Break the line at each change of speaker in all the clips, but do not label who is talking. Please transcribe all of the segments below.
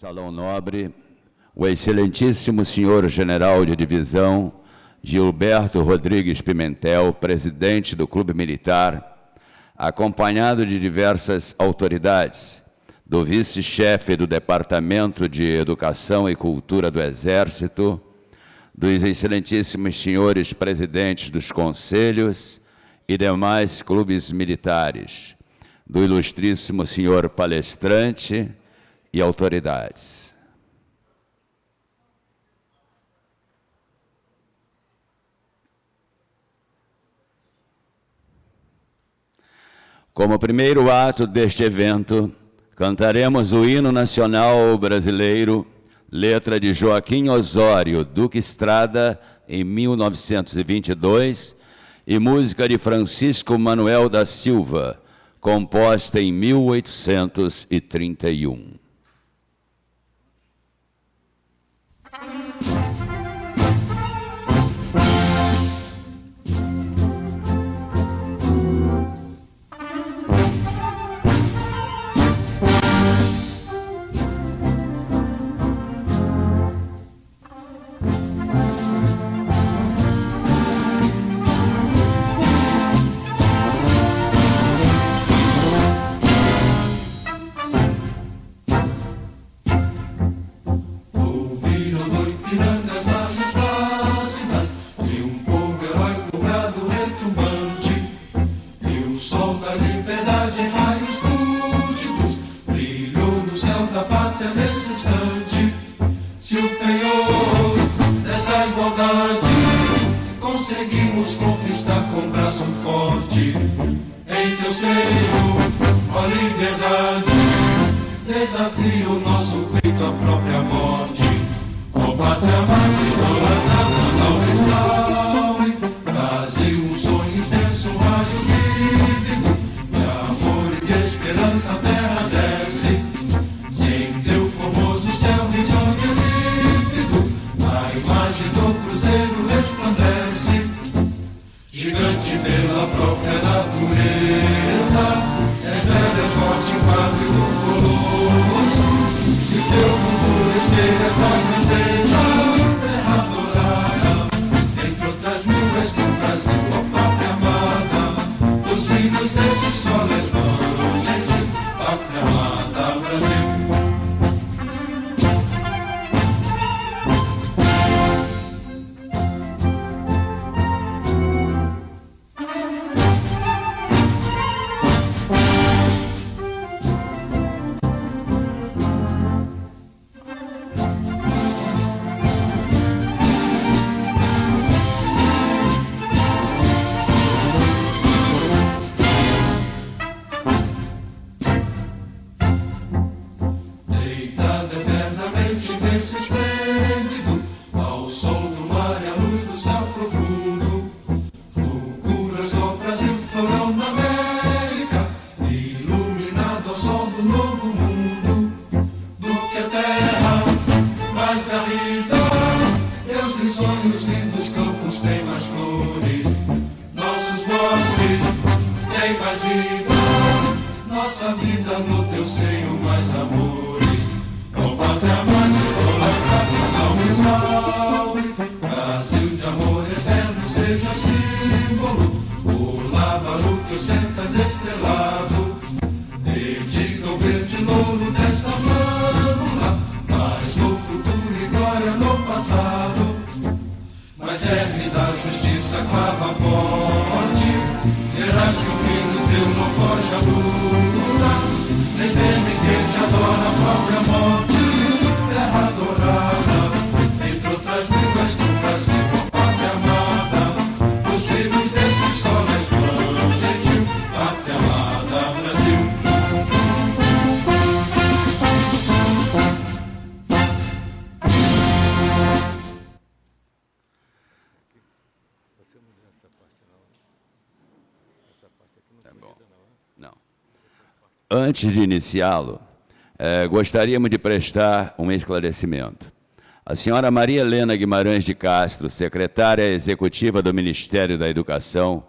Salão Nobre, o excelentíssimo senhor general de divisão Gilberto Rodrigues Pimentel, presidente do Clube Militar, acompanhado de diversas autoridades, do vice-chefe do Departamento de Educação e Cultura do Exército, dos excelentíssimos senhores presidentes dos conselhos e demais clubes militares, do ilustríssimo senhor palestrante, e autoridades. Como primeiro ato deste evento, cantaremos o hino nacional brasileiro, letra de Joaquim Osório, Duque Estrada, em 1922, e música de Francisco Manuel da Silva, composta em 1831. Se o penhor dessa igualdade conseguimos conquistar com braço forte, em teu seio, ó liberdade, desafia o nosso peito à própria morte. Ó pátria madre, rolando, salve, salve. forte pela própria natureza, és velha, és forte, pátrio, colosso, e o teu futuro espelha essa é nossa vida no teu seio mais amores. Ó pátria mãe, salve, salve. Brasil de amor eterno, seja símbolo. O lábaro que ostentas estrelado. Dedica o verde louro desta flâmula. Mas no futuro e glória no passado. Mas serves da justiça, clava forte. Terás que o filho judeu não foge a luta, nem teme quem te adora a própria morte. Antes de iniciá-lo, eh, gostaríamos de prestar um esclarecimento. A senhora Maria Helena Guimarães de Castro, secretária executiva do Ministério da Educação,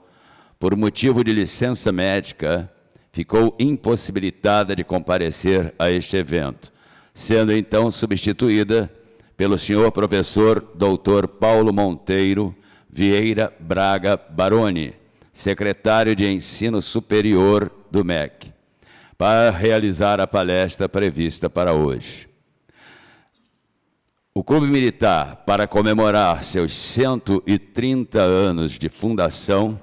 por motivo de licença médica, ficou impossibilitada de comparecer a este evento,
sendo então substituída pelo senhor professor doutor Paulo Monteiro Vieira Braga Baroni, secretário de Ensino Superior do MEC para realizar a palestra prevista para hoje. O Clube Militar, para comemorar seus 130 anos de fundação,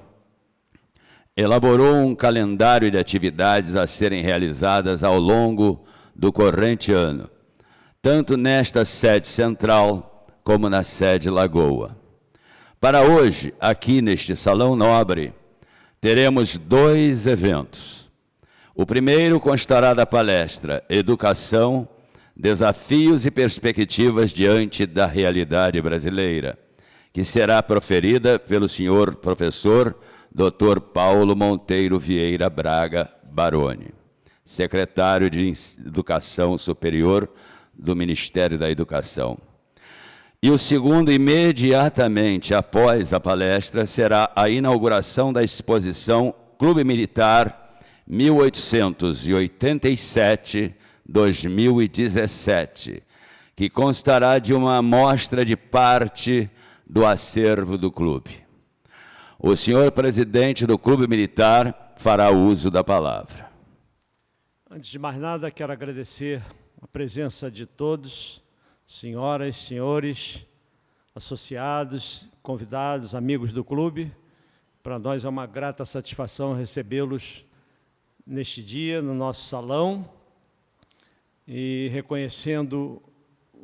elaborou um calendário de atividades a serem realizadas ao longo do corrente ano, tanto nesta sede central como na sede Lagoa. Para hoje, aqui neste Salão Nobre, teremos dois eventos. O primeiro constará da palestra Educação, Desafios e Perspectivas diante da Realidade Brasileira, que será proferida pelo senhor professor Dr. Paulo Monteiro Vieira Braga Baroni, secretário de Educação Superior do Ministério da Educação. E o segundo, imediatamente após a palestra, será a inauguração da exposição Clube Militar 1887-2017, que constará de uma amostra de parte do acervo do clube. O senhor presidente do Clube Militar fará uso da palavra.
Antes de mais nada, quero agradecer a presença de todos, senhoras, senhores, associados, convidados, amigos do clube. Para nós é uma grata satisfação recebê-los neste dia, no nosso salão, e reconhecendo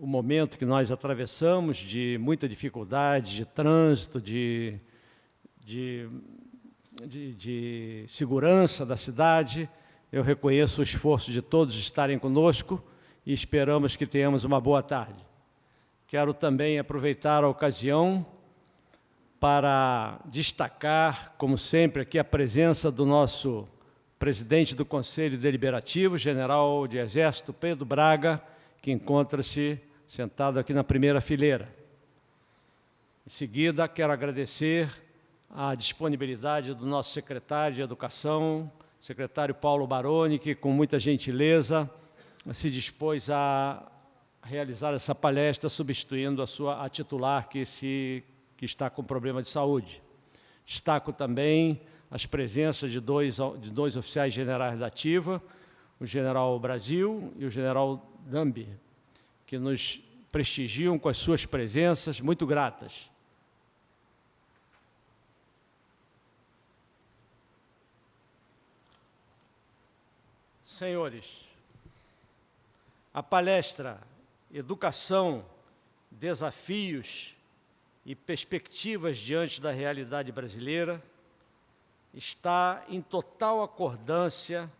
o momento que nós atravessamos de muita dificuldade, de trânsito, de de, de, de segurança da cidade. Eu reconheço o esforço de todos estarem conosco e esperamos que tenhamos uma boa tarde. Quero também aproveitar a ocasião para destacar, como sempre, aqui a presença do nosso presidente do Conselho Deliberativo, general de Exército Pedro Braga, que encontra-se sentado aqui na primeira fileira. Em seguida, quero agradecer a disponibilidade do nosso secretário de Educação, secretário Paulo Baroni, que com muita gentileza se dispôs a realizar essa palestra, substituindo a sua a titular que, se, que está com problema de saúde. Destaco também as presenças de dois, de dois oficiais generais da ativa, o general Brasil e o general Dambi, que nos prestigiam com as suas presenças, muito gratas. Senhores, a palestra Educação, Desafios e Perspectivas diante da Realidade Brasileira está em total acordância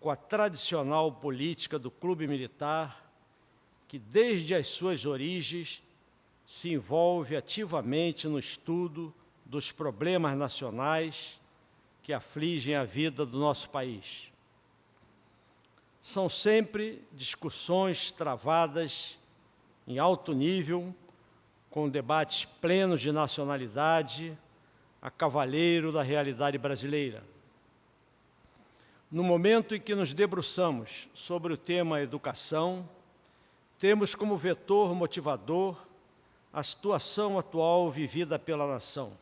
com a tradicional política do Clube Militar, que desde as suas origens se envolve ativamente no estudo dos problemas nacionais que afligem a vida do nosso país. São sempre discussões travadas em alto nível, com debates plenos de nacionalidade, a cavalheiro da realidade brasileira. No momento em que nos debruçamos sobre o tema educação, temos como vetor motivador a situação atual vivida pela nação.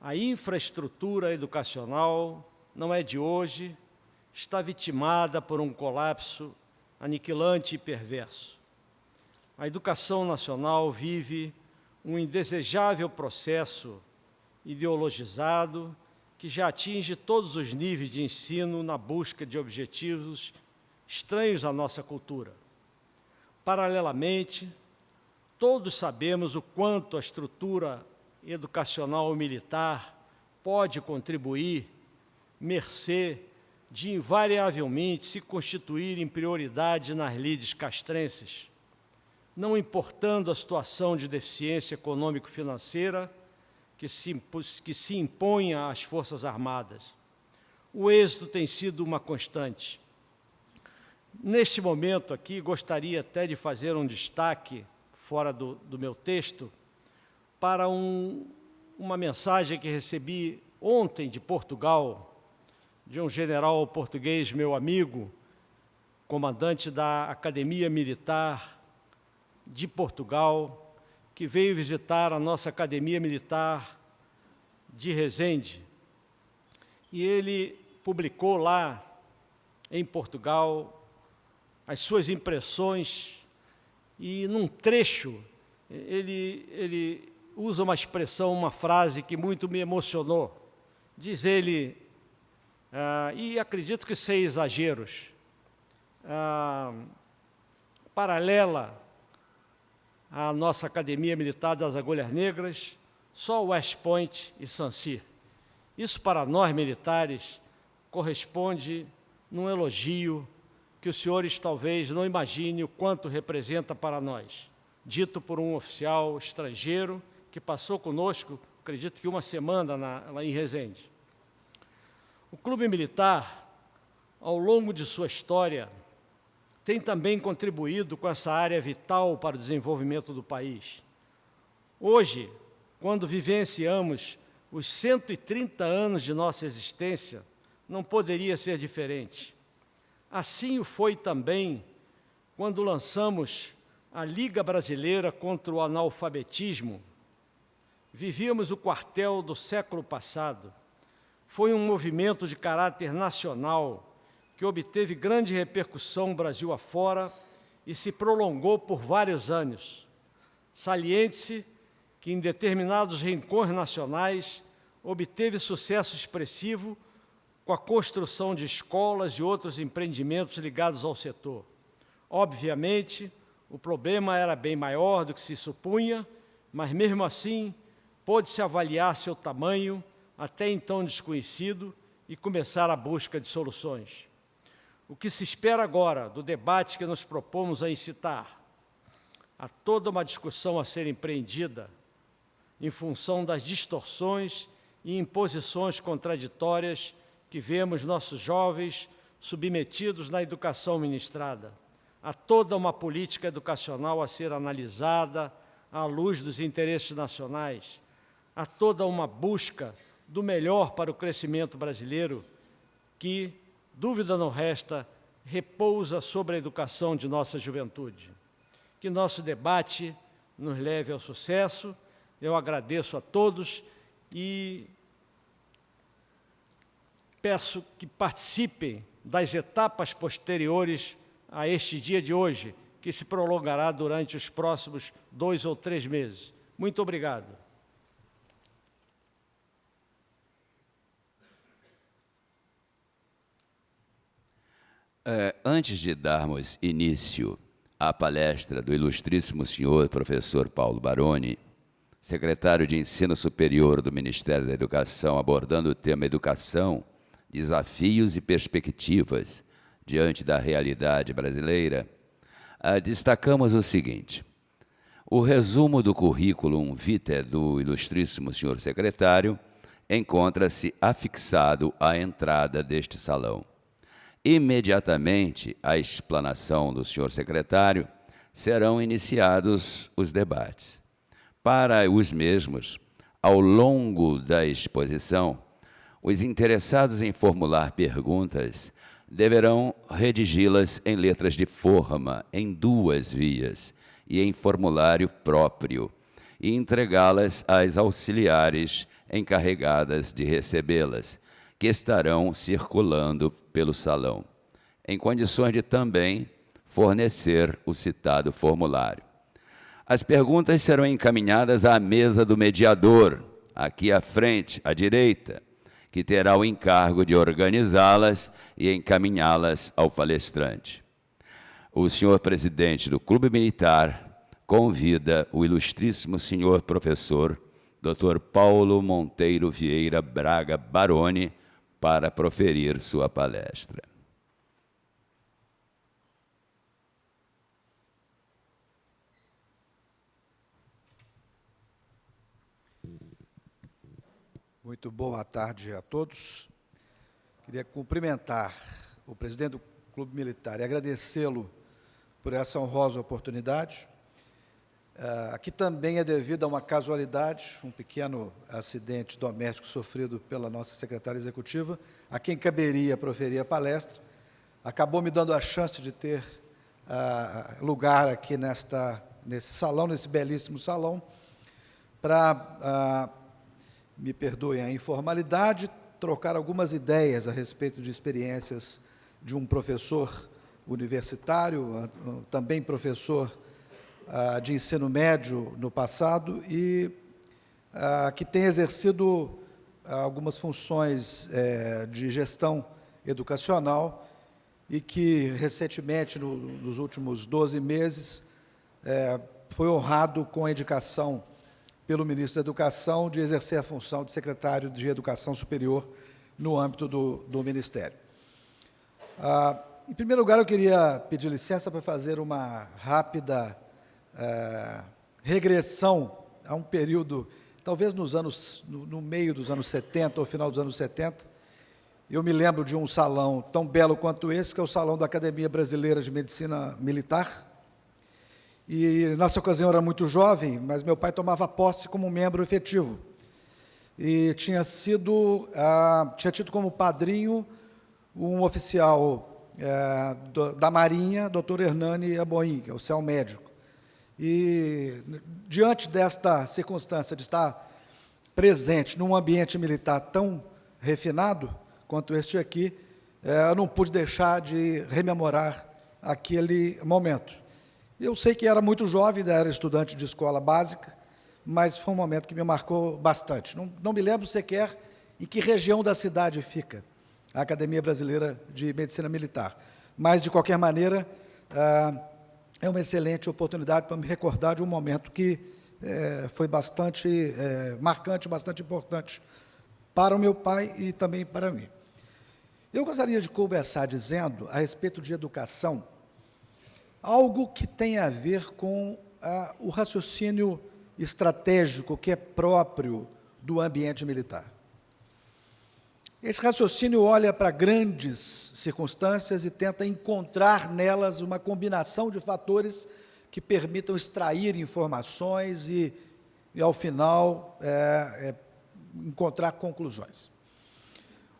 A infraestrutura educacional não é de hoje, está vitimada por um colapso aniquilante e perverso. A educação nacional vive um indesejável processo ideologizado que já atinge todos os níveis de ensino na busca de objetivos estranhos à nossa cultura. Paralelamente, todos sabemos o quanto a estrutura educacional militar pode contribuir, mercê de invariavelmente se constituírem prioridade nas lides castrenses, não importando a situação de deficiência econômico-financeira que se, que se imponha às Forças Armadas. O êxito tem sido uma constante. Neste momento aqui, gostaria até de fazer um destaque, fora do, do meu texto, para um, uma mensagem que recebi ontem de Portugal, de um general português, meu amigo, comandante da Academia Militar de Portugal, que veio visitar a nossa Academia Militar de Resende. E ele publicou lá, em Portugal, as suas impressões e, num trecho, ele, ele usa uma expressão, uma frase que muito me emocionou. Diz ele, ah, e acredito que sem exageros, ah, paralela à nossa Academia Militar das Agulhas Negras, só West Point e Sancy. Isso para nós militares corresponde num elogio que os senhores talvez não imaginem o quanto representa para nós, dito por um oficial estrangeiro que passou conosco, acredito que uma semana na, lá em Resende. O Clube Militar, ao longo de sua história, tem também contribuído com essa área vital para o desenvolvimento do país. Hoje, quando vivenciamos os 130 anos de nossa existência, não poderia ser diferente. Assim o foi também quando lançamos a Liga Brasileira contra o Analfabetismo, Vivíamos o quartel do século passado. Foi um movimento de caráter nacional que obteve grande repercussão Brasil afora e se prolongou por vários anos. Saliente-se que em determinados rincões nacionais obteve sucesso expressivo com a construção de escolas e outros empreendimentos ligados ao setor. Obviamente, o problema era bem maior do que se supunha, mas mesmo assim pôde-se avaliar seu tamanho, até então desconhecido, e começar a busca de soluções. O que se espera agora do debate que nos propomos a incitar? Há toda uma discussão a ser empreendida em função das distorções e imposições contraditórias que vemos nossos jovens submetidos na educação ministrada. Há toda uma política educacional a ser analisada à luz dos interesses nacionais, há toda uma busca do melhor para o crescimento brasileiro que, dúvida não resta, repousa sobre a educação de nossa juventude. Que nosso debate nos leve ao sucesso. Eu agradeço a todos e peço que participem das etapas posteriores a este dia de hoje, que se prolongará durante os próximos dois ou três meses. Muito obrigado.
É, antes de darmos início à palestra do ilustríssimo senhor professor Paulo Baroni, secretário de Ensino Superior do Ministério da Educação, abordando o tema Educação, Desafios e Perspectivas diante da realidade brasileira, ah, destacamos o seguinte. O resumo do currículo vitae do ilustríssimo senhor secretário encontra-se afixado à entrada deste salão. Imediatamente à explanação do senhor secretário, serão iniciados os debates. Para os mesmos, ao longo da exposição, os interessados em formular perguntas deverão redigi-las em letras de forma, em duas vias, e em formulário próprio, e entregá-las às auxiliares encarregadas de recebê-las, que estarão circulando pelo salão, em condições de também fornecer o citado formulário. As perguntas serão encaminhadas à mesa do mediador, aqui à frente, à direita, que terá o encargo de organizá-las e encaminhá-las ao palestrante. O senhor presidente do Clube Militar convida o ilustríssimo senhor professor Dr. Paulo Monteiro Vieira Braga Baroni para proferir sua palestra.
Muito boa tarde a todos. Queria cumprimentar o presidente do Clube Militar e agradecê-lo por essa honrosa oportunidade. Uh, aqui também é devido a uma casualidade, um pequeno acidente doméstico sofrido pela nossa secretária executiva, a quem caberia proferir a palestra, acabou me dando a chance de ter uh, lugar aqui nesta, nesse salão, nesse belíssimo salão, para, uh, me perdoem a informalidade, trocar algumas ideias a respeito de experiências de um professor universitário, também professor uh, de ensino médio no passado e uh, que tem exercido algumas funções uh, de gestão educacional e que recentemente, no, nos últimos 12 meses, eh, foi honrado com a indicação pelo ministro da Educação de exercer a função de secretário de Educação Superior no âmbito do, do Ministério. Ah, em primeiro lugar, eu queria pedir licença para fazer uma rápida é, regressão a um período, talvez nos anos, no, no, meio dos anos 70 ou final dos anos 70. Eu me lembro de um salão tão belo quanto esse, que é o Salão da Academia Brasileira de Medicina Militar. E, nessa ocasião, eu era muito jovem, mas meu pai tomava posse como membro efetivo. E tinha sido, ah, tinha tido como padrinho um oficial é, do, da Marinha, doutor Hernani Aboim, que é o céu médico. E, diante desta circunstância de estar presente num ambiente militar tão refinado quanto este aqui, é, eu não pude deixar de rememorar aquele momento. Eu sei que era muito jovem, era estudante de escola básica, mas foi um momento que me marcou bastante. Não, não me lembro sequer em que região da cidade fica a Academia Brasileira de Medicina Militar. Mas, de qualquer maneira, ah, é uma excelente oportunidade para me recordar de um momento que é, foi bastante é, marcante, bastante importante para o meu pai e também para mim. Eu gostaria de conversar dizendo, a respeito de educação, algo que tem a ver com ah, o raciocínio estratégico que é próprio do ambiente militar. Esse raciocínio olha para grandes circunstâncias e tenta encontrar nelas uma combinação de fatores que permitam extrair informações e, e ao final, é, é, encontrar conclusões.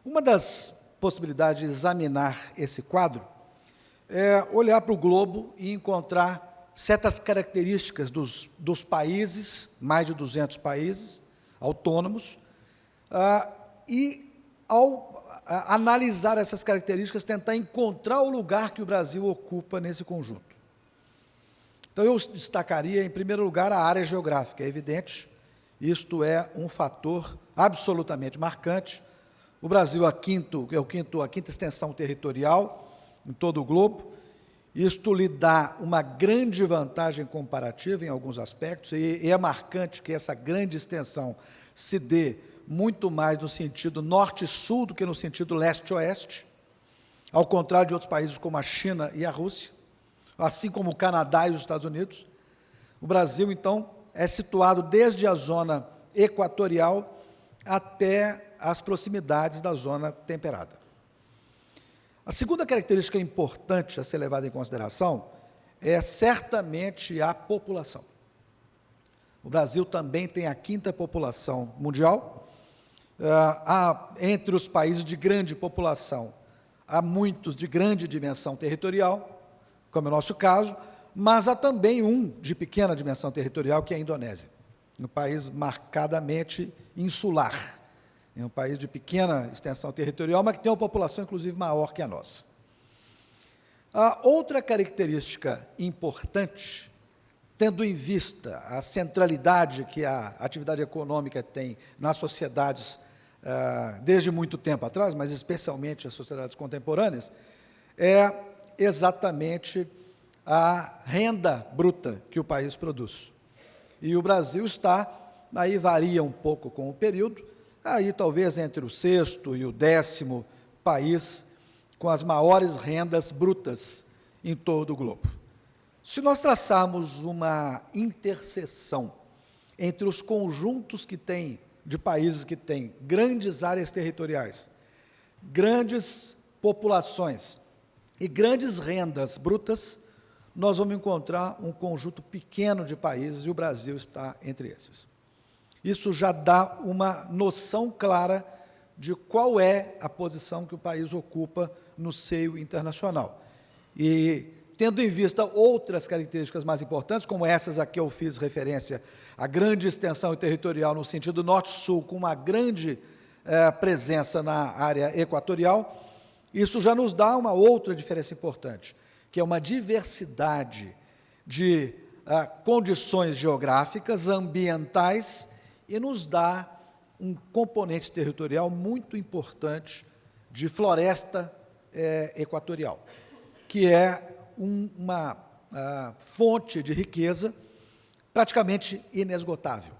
Uma das possibilidades de examinar esse quadro é olhar para o globo e encontrar certas características dos, dos países, mais de 200 países autônomos, ah, e ao analisar essas características, tentar encontrar o lugar que o Brasil ocupa nesse conjunto. Então, eu destacaria, em primeiro lugar, a área geográfica. É evidente, isto é um fator absolutamente marcante. O Brasil é, quinto, é o quinto, a quinta extensão territorial em todo o globo. Isto lhe dá uma grande vantagem comparativa em alguns aspectos, e é marcante que essa grande extensão se dê muito mais no sentido norte-sul do que no sentido leste-oeste, ao contrário de outros países como a China e a Rússia, assim como o Canadá e os Estados Unidos. O Brasil, então, é situado desde a zona equatorial até as proximidades da zona temperada. A segunda característica importante a ser levada em consideração é certamente a população. O Brasil também tem a quinta população mundial, há, entre os países de grande população, há muitos de grande dimensão territorial, como é o nosso caso, mas há também um de pequena dimensão territorial, que é a Indonésia, um país marcadamente insular, é um país de pequena extensão territorial, mas que tem uma população, inclusive, maior que a nossa. A outra característica importante tendo em vista a centralidade que a atividade econômica tem nas sociedades uh, desde muito tempo atrás, mas especialmente as sociedades contemporâneas, é exatamente a renda bruta que o país produz. E o Brasil está, aí varia um pouco com o período, aí talvez entre o sexto e o décimo país com as maiores rendas brutas em todo o globo. Se nós traçarmos uma interseção entre os conjuntos que têm, de países que têm grandes áreas territoriais, grandes populações e grandes rendas brutas, nós vamos encontrar um conjunto pequeno de países, e o Brasil está entre esses. Isso já dá uma noção clara de qual é a posição que o país ocupa no seio internacional. E, tendo em vista outras características mais importantes, como essas a que eu fiz referência, a grande extensão territorial no sentido norte-sul, com uma grande eh, presença na área equatorial, isso já nos dá uma outra diferença importante, que é uma diversidade de ah, condições geográficas, ambientais, e nos dá um componente territorial muito importante de floresta eh, equatorial, que é um, uma ah, fonte de riqueza praticamente inesgotável.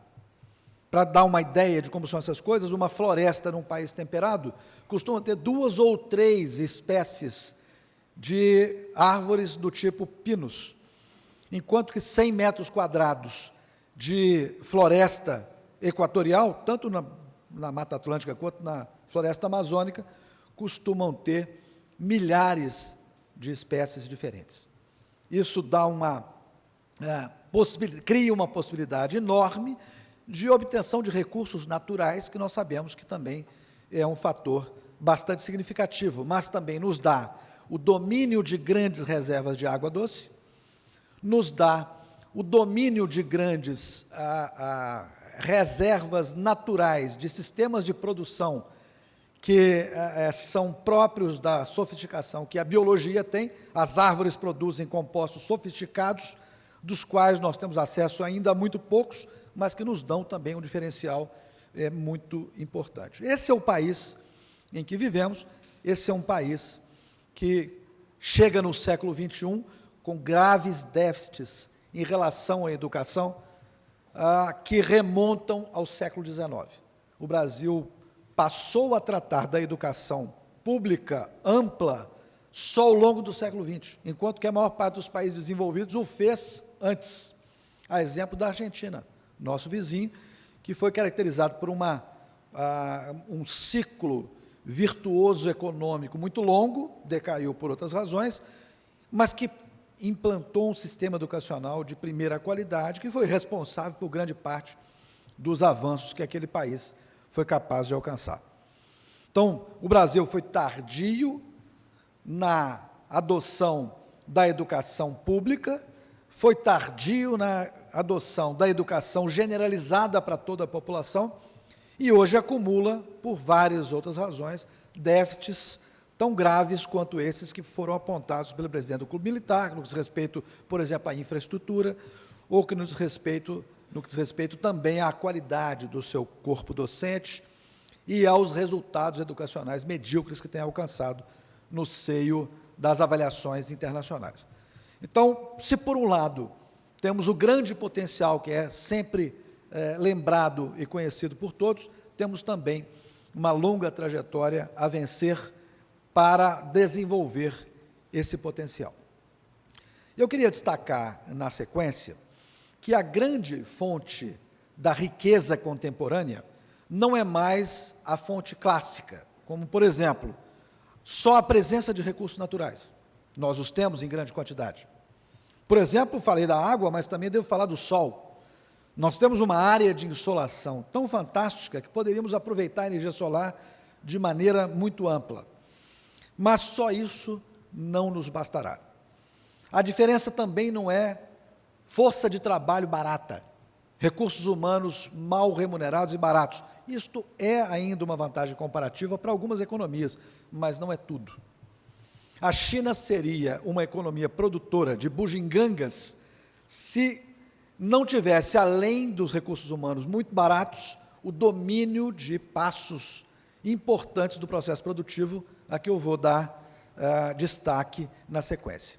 Para dar uma ideia de como são essas coisas, uma floresta num país temperado costuma ter duas ou três espécies de árvores do tipo pinus, enquanto que 100 metros quadrados de floresta equatorial, tanto na, na Mata Atlântica quanto na floresta amazônica, costumam ter milhares de espécies diferentes. Isso dá uma é, cria uma possibilidade enorme de obtenção de recursos naturais, que nós sabemos que também é um fator bastante significativo, mas também nos dá o domínio de grandes reservas de água doce, nos dá o domínio de grandes reservas naturais de sistemas de produção que é, são próprios da sofisticação que a biologia tem. As árvores produzem compostos sofisticados, dos quais nós temos acesso ainda a muito poucos, mas que nos dão também um diferencial é, muito importante. Esse é o país em que vivemos, esse é um país que chega no século XXI com graves déficits em relação à educação, ah, que remontam ao século XIX. O Brasil passou a tratar da educação pública ampla só ao longo do século XX, enquanto que a maior parte dos países desenvolvidos o fez antes. A exemplo da Argentina, nosso vizinho, que foi caracterizado por uma, uh, um ciclo virtuoso econômico muito longo, decaiu por outras razões, mas que implantou um sistema educacional de primeira qualidade, que foi responsável por grande parte dos avanços que aquele país foi capaz de alcançar. Então, o Brasil foi tardio na adoção da educação pública, foi tardio na adoção da educação generalizada para toda a população e hoje acumula, por várias outras razões, déficits tão graves quanto esses que foram apontados pelo presidente do Clube Militar, no que diz respeito, por exemplo, à infraestrutura, ou que no diz respeito no que diz respeito também à qualidade do seu corpo docente e aos resultados educacionais medíocres que tem alcançado no seio das avaliações internacionais. Então, se por um lado temos o grande potencial que é sempre é, lembrado e conhecido por todos, temos também uma longa trajetória a vencer para desenvolver esse potencial. Eu queria destacar, na sequência, que a grande fonte da riqueza contemporânea não é mais a fonte clássica, como, por exemplo, só a presença de recursos naturais. Nós os temos em grande quantidade. Por exemplo, falei da água, mas também devo falar do sol. Nós temos uma área de insolação tão fantástica que poderíamos aproveitar a energia solar de maneira muito ampla. Mas só isso não nos bastará. A diferença também não é força de trabalho barata, recursos humanos mal remunerados e baratos. Isto é ainda uma vantagem comparativa para algumas economias, mas não é tudo. A China seria uma economia produtora de bugigangas se não tivesse, além dos recursos humanos muito baratos, o domínio de passos importantes do processo produtivo, a que eu vou dar uh, destaque na sequência.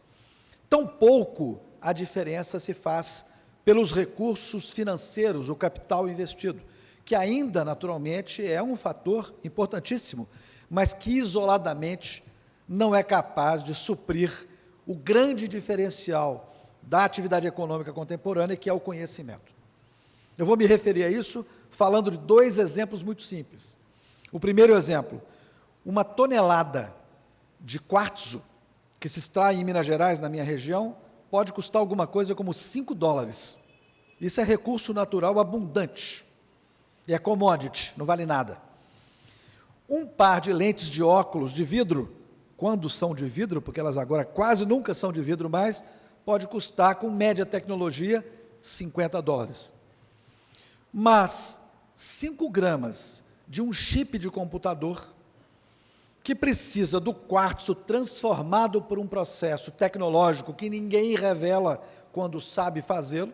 Tampouco a diferença se faz pelos recursos financeiros, o capital investido, que ainda, naturalmente, é um fator importantíssimo, mas que isoladamente não é capaz de suprir o grande diferencial da atividade econômica contemporânea, que é o conhecimento. Eu vou me referir a isso falando de dois exemplos muito simples. O primeiro exemplo, uma tonelada de quartzo que se extrai em Minas Gerais, na minha região, pode custar alguma coisa como 5 dólares. Isso é recurso natural abundante. E é commodity, não vale nada. Um par de lentes de óculos de vidro, quando são de vidro, porque elas agora quase nunca são de vidro mais, pode custar, com média tecnologia, 50 dólares. Mas 5 gramas de um chip de computador que precisa do quartzo transformado por um processo tecnológico que ninguém revela quando sabe fazê-lo,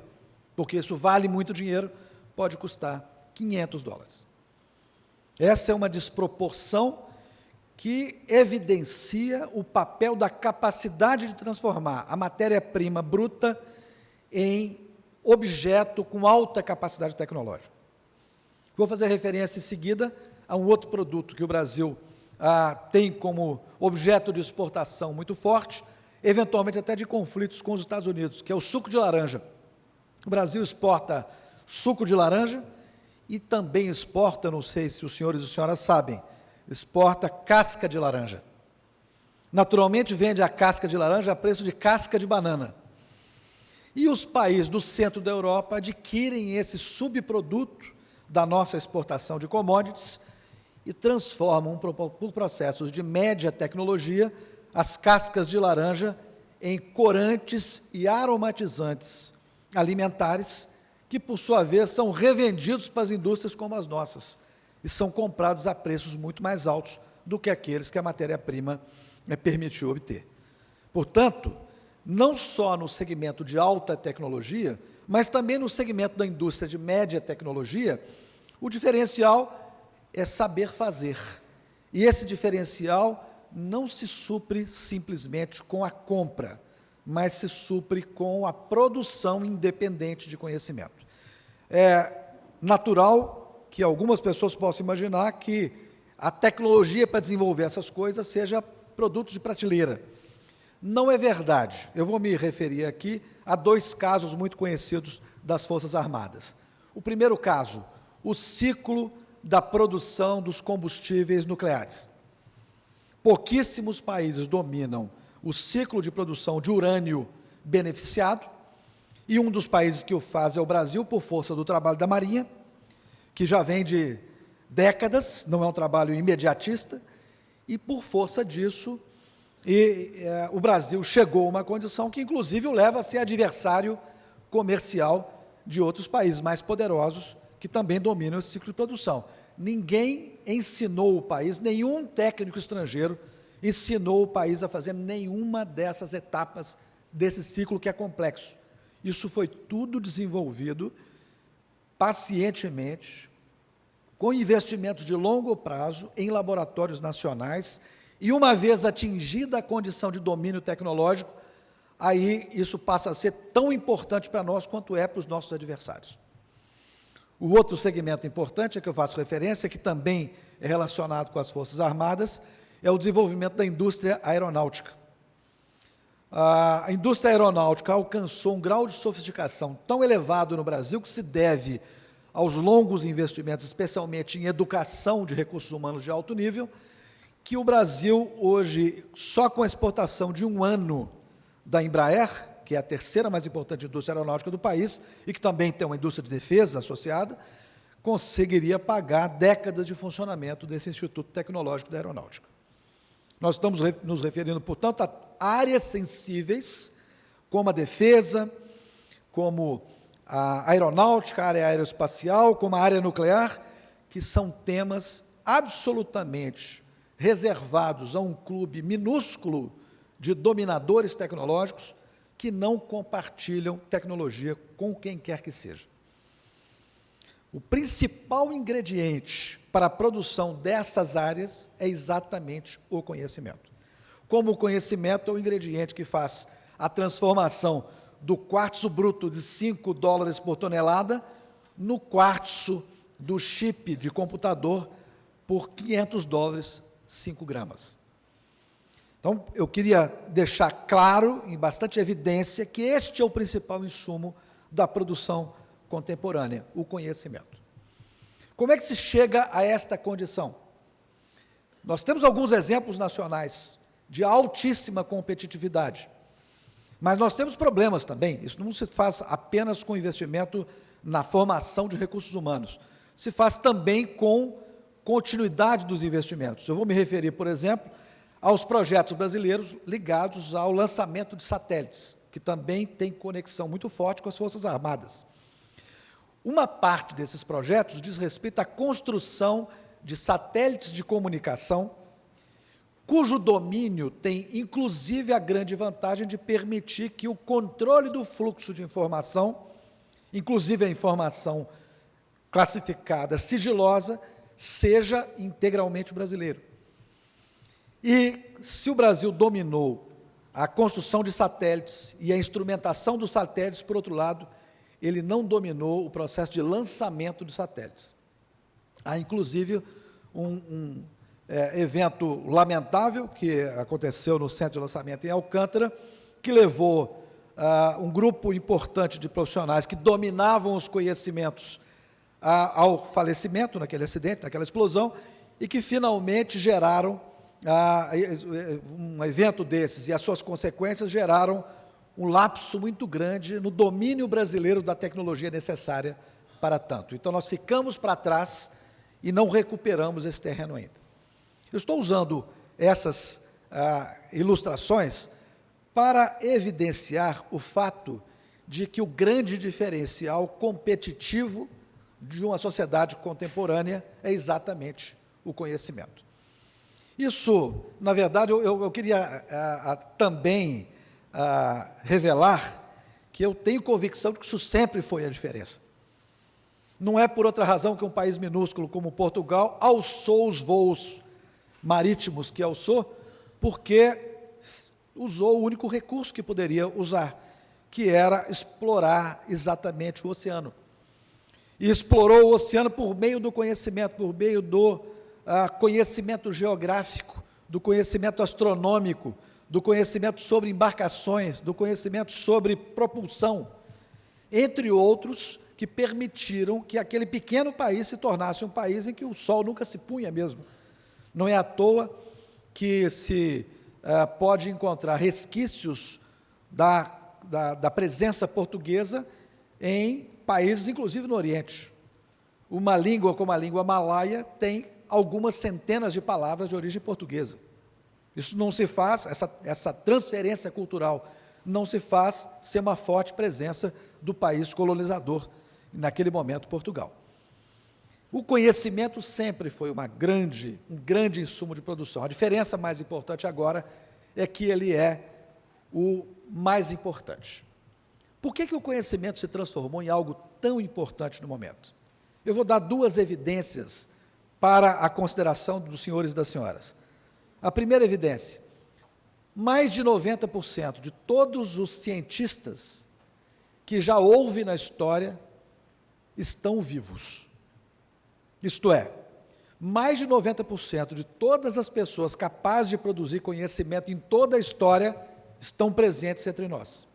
porque isso vale muito dinheiro, pode custar 500 dólares. Essa é uma desproporção que evidencia o papel da capacidade de transformar a matéria-prima bruta em objeto com alta capacidade tecnológica. Vou fazer referência em seguida a um outro produto que o Brasil ah, tem como objeto de exportação muito forte, eventualmente até de conflitos com os Estados Unidos, que é o suco de laranja. O Brasil exporta suco de laranja e também exporta, não sei se os senhores e senhoras sabem, exporta casca de laranja. Naturalmente vende a casca de laranja a preço de casca de banana. E os países do centro da Europa adquirem esse subproduto da nossa exportação de commodities e transformam, por processos de média tecnologia, as cascas de laranja em corantes e aromatizantes alimentares, que, por sua vez, são revendidos para as indústrias como as nossas, e são comprados a preços muito mais altos do que aqueles que a matéria-prima é, permitiu obter. Portanto, não só no segmento de alta tecnologia, mas também no segmento da indústria de média tecnologia, o diferencial é saber fazer. E esse diferencial não se supre simplesmente com a compra, mas se supre com a produção independente de conhecimento. É natural que algumas pessoas possam imaginar que a tecnologia para desenvolver essas coisas seja produto de prateleira. Não é verdade. Eu vou me referir aqui a dois casos muito conhecidos das Forças Armadas. O primeiro caso, o ciclo da produção dos combustíveis nucleares. Pouquíssimos países dominam o ciclo de produção de urânio beneficiado, e um dos países que o faz é o Brasil, por força do trabalho da Marinha, que já vem de décadas, não é um trabalho imediatista, e por força disso, e, é, o Brasil chegou a uma condição que, inclusive, o leva a ser adversário comercial de outros países mais poderosos que também dominam esse ciclo de produção. Ninguém ensinou o país, nenhum técnico estrangeiro ensinou o país a fazer nenhuma dessas etapas desse ciclo que é complexo. Isso foi tudo desenvolvido pacientemente, com investimentos de longo prazo em laboratórios nacionais, e uma vez atingida a condição de domínio tecnológico, aí isso passa a ser tão importante para nós quanto é para os nossos adversários. O outro segmento importante a que eu faço referência, que também é relacionado com as Forças Armadas, é o desenvolvimento da indústria aeronáutica. A indústria aeronáutica alcançou um grau de sofisticação tão elevado no Brasil que se deve aos longos investimentos, especialmente em educação de recursos humanos de alto nível, que o Brasil hoje, só com a exportação de um ano da Embraer, que é a terceira mais importante indústria aeronáutica do país, e que também tem uma indústria de defesa associada, conseguiria pagar décadas de funcionamento desse Instituto Tecnológico da Aeronáutica. Nós estamos nos referindo, portanto, a áreas sensíveis, como a defesa, como a aeronáutica, a área aeroespacial, como a área nuclear, que são temas absolutamente reservados a um clube minúsculo de dominadores tecnológicos que não compartilham tecnologia com quem quer que seja. O principal ingrediente para a produção dessas áreas é exatamente o conhecimento. Como o conhecimento é o ingrediente que faz a transformação do quartzo bruto de 5 dólares por tonelada no quartzo do chip de computador por 500 dólares 5 gramas. Então, eu queria deixar claro, em bastante evidência, que este é o principal insumo da produção contemporânea, o conhecimento. Como é que se chega a esta condição? Nós temos alguns exemplos nacionais de altíssima competitividade, mas nós temos problemas também. Isso não se faz apenas com investimento na formação de recursos humanos, se faz também com continuidade dos investimentos. Eu vou me referir, por exemplo, aos projetos brasileiros ligados ao lançamento de satélites, que também tem conexão muito forte com as Forças Armadas. Uma parte desses projetos diz respeito à construção de satélites de comunicação, cujo domínio tem, inclusive, a grande vantagem de permitir que o controle do fluxo de informação, inclusive a informação classificada sigilosa, seja integralmente brasileiro. E se o Brasil dominou a construção de satélites e a instrumentação dos satélites, por outro lado, ele não dominou o processo de lançamento de satélites. Há, inclusive, um, um é, evento lamentável que aconteceu no centro de lançamento em Alcântara, que levou uh, um grupo importante de profissionais que dominavam os conhecimentos uh, ao falecimento naquele acidente, naquela explosão, e que finalmente geraram um evento desses e as suas consequências geraram um lapso muito grande no domínio brasileiro da tecnologia necessária para tanto. Então, nós ficamos para trás e não recuperamos esse terreno ainda. Eu estou usando essas ah, ilustrações para evidenciar o fato de que o grande diferencial competitivo de uma sociedade contemporânea é exatamente o conhecimento. Isso, na verdade, eu, eu, queria a, a, também a, revelar que eu tenho convicção de que isso sempre foi a diferença. Não é por outra razão que um país minúsculo como Portugal alçou os voos marítimos que alçou, porque usou o único recurso que poderia usar, que era explorar exatamente o oceano. E explorou o oceano por meio do conhecimento, por meio do ah, conhecimento geográfico, do conhecimento astronômico, do conhecimento sobre embarcações, do conhecimento sobre propulsão, entre outros que permitiram que aquele pequeno país se tornasse um país em que o sol nunca se punha mesmo. Não é à toa que se ah, pode encontrar resquícios da, da, da presença portuguesa em países, inclusive no Oriente. Uma língua como a língua malaia tem algumas centenas de palavras de origem portuguesa. Isso não se faz, essa, essa transferência cultural não se faz sem uma forte presença do país colonizador, naquele momento Portugal. O conhecimento sempre foi uma grande, um grande insumo de produção. A diferença mais importante agora é que ele é o mais importante. Por que, que o conhecimento se transformou em algo tão importante no momento? Eu vou dar duas evidências para a consideração dos senhores e das senhoras. A primeira evidência: mais de 90% de todos os cientistas que já houve na história estão vivos. Isto é, mais de 90% de todas as pessoas capazes de produzir conhecimento em toda a história estão presentes entre nós.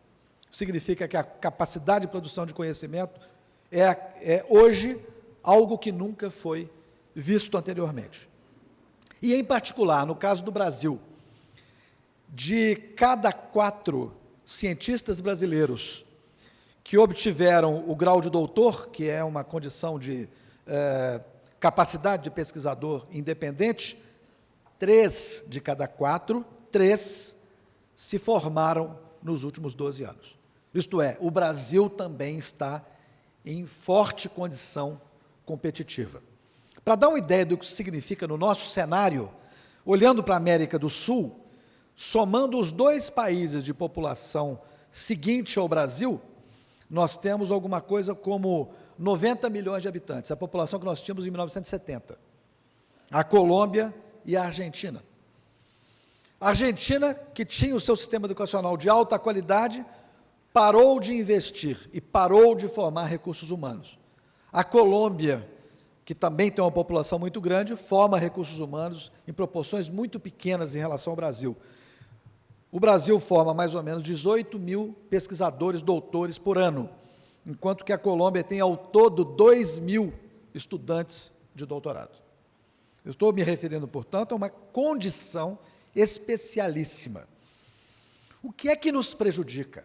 Significa que a capacidade de produção de conhecimento é, é hoje algo que nunca foi visto anteriormente. E, em particular, no caso do Brasil, de cada quatro cientistas brasileiros que obtiveram o grau de doutor, que é uma condição de eh, capacidade de pesquisador independente, três de cada quatro, três se formaram nos últimos 12 anos. Isto é, o Brasil também está em forte condição competitiva. Para dar uma ideia do que significa no nosso cenário, olhando para a América do Sul, somando os dois países de população seguinte ao Brasil, nós temos alguma coisa como 90 milhões de habitantes, a população que nós tínhamos em 1970. A Colômbia e a Argentina. A Argentina, que tinha o seu sistema educacional de alta qualidade, parou de investir e parou de formar recursos humanos. A Colômbia, que também tem uma população muito grande, forma recursos humanos em proporções muito pequenas em relação ao Brasil. O Brasil forma mais ou menos 18 mil pesquisadores, doutores por ano, enquanto que a Colômbia tem ao todo 2 mil estudantes de doutorado. Eu estou me referindo, portanto, a uma condição especialíssima. O que é que nos prejudica?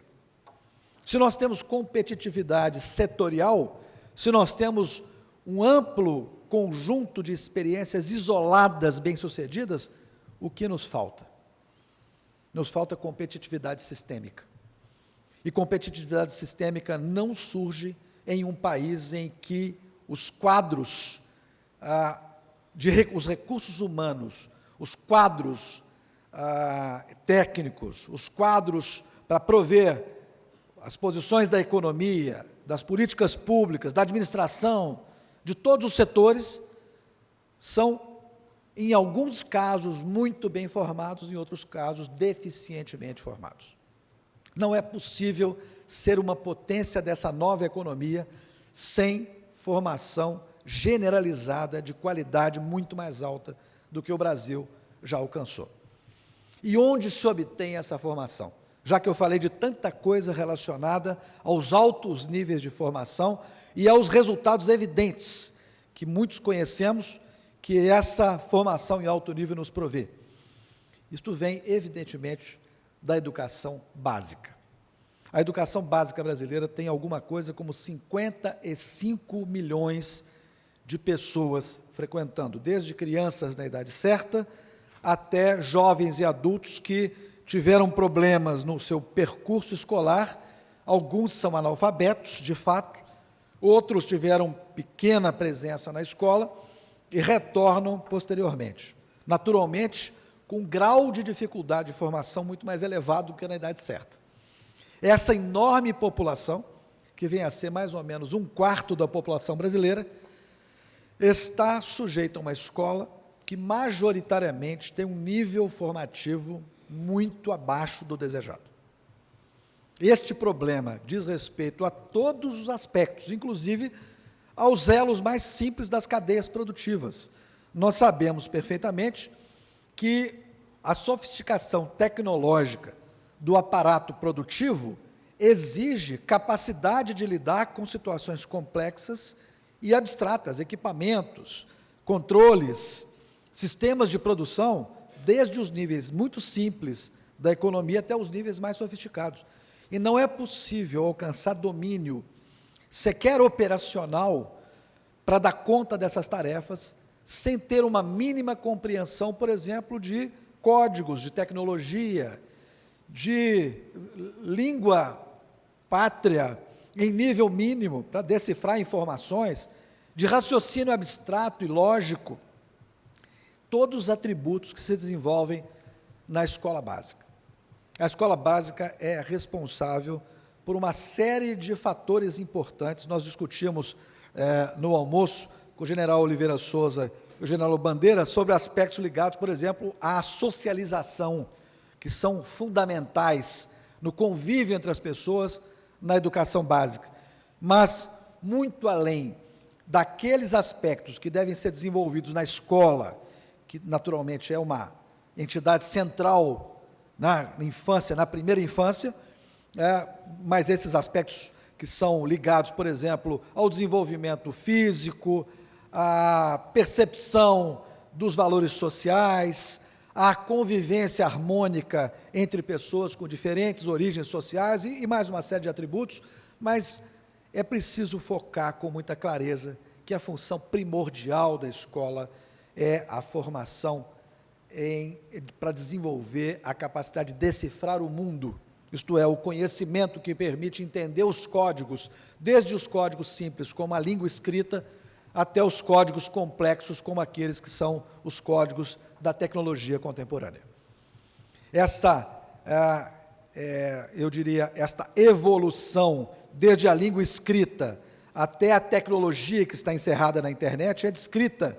Se nós temos competitividade setorial, se nós temos um amplo conjunto de experiências isoladas bem-sucedidas, o que nos falta? Nos falta competitividade sistêmica. E competitividade sistêmica não surge em um país em que os quadros ah, de os recursos humanos, os quadros ah, técnicos, os quadros para prover as posições da economia, das políticas públicas, da administração, de todos os setores, são, em alguns casos, muito bem formados, em outros casos, deficientemente formados. Não é possível ser uma potência dessa nova economia sem formação generalizada de qualidade muito mais alta do que o Brasil já alcançou. E onde se obtém essa formação? Já que eu falei de tanta coisa relacionada aos altos níveis de formação e aos resultados evidentes que muitos conhecemos que essa formação em alto nível nos provê. Isto vem, evidentemente, da educação básica. A educação básica brasileira tem alguma coisa como 55 milhões de pessoas frequentando, desde crianças na idade certa até jovens e adultos que tiveram problemas no seu percurso escolar. Alguns são analfabetos, de fato, outros tiveram pequena presença na escola e retornam posteriormente. Naturalmente, com um grau de dificuldade de formação muito mais elevado do que na idade certa. Essa enorme população, que vem a ser mais ou menos um quarto da população brasileira, está sujeita a uma escola que majoritariamente tem um nível formativo muito abaixo do desejado. Este problema diz respeito a todos os aspectos, inclusive aos elos mais simples das cadeias produtivas. Nós sabemos perfeitamente que a sofisticação tecnológica do aparato produtivo exige capacidade de lidar com situações complexas e abstratas, equipamentos, controles, sistemas de produção, desde os níveis muito simples da economia até os níveis mais sofisticados. E não é possível alcançar domínio sequer operacional para dar conta dessas tarefas sem ter uma mínima compreensão, por exemplo, de códigos, de tecnologia, de língua pátria em nível mínimo para decifrar informações, de raciocínio abstrato e lógico, todos os atributos que se desenvolvem na escola básica. A escola básica é responsável por uma série de fatores importantes. Nós discutimos é, no almoço com o general Oliveira Souza o general Bandeira sobre aspectos ligados, por exemplo, à socialização, que são fundamentais no convívio entre as pessoas na educação básica. Mas, muito além daqueles aspectos que devem ser desenvolvidos na escola, que naturalmente é uma entidade central na infância, na primeira infância, é, mas esses aspectos que são ligados, por exemplo, ao desenvolvimento físico, à percepção dos valores sociais, a convivência harmônica entre pessoas com diferentes origens sociais e, e mais uma série de atributos, mas é preciso focar com muita clareza que a função primordial da escola é a formação para desenvolver a capacidade de decifrar o mundo, isto é, o conhecimento que permite entender os códigos, desde os códigos simples, como a língua escrita, até os códigos complexos, como aqueles que são os códigos da tecnologia contemporânea. Essa, é, é, eu diria, esta evolução, desde a língua escrita até a tecnologia que está encerrada na internet, é descrita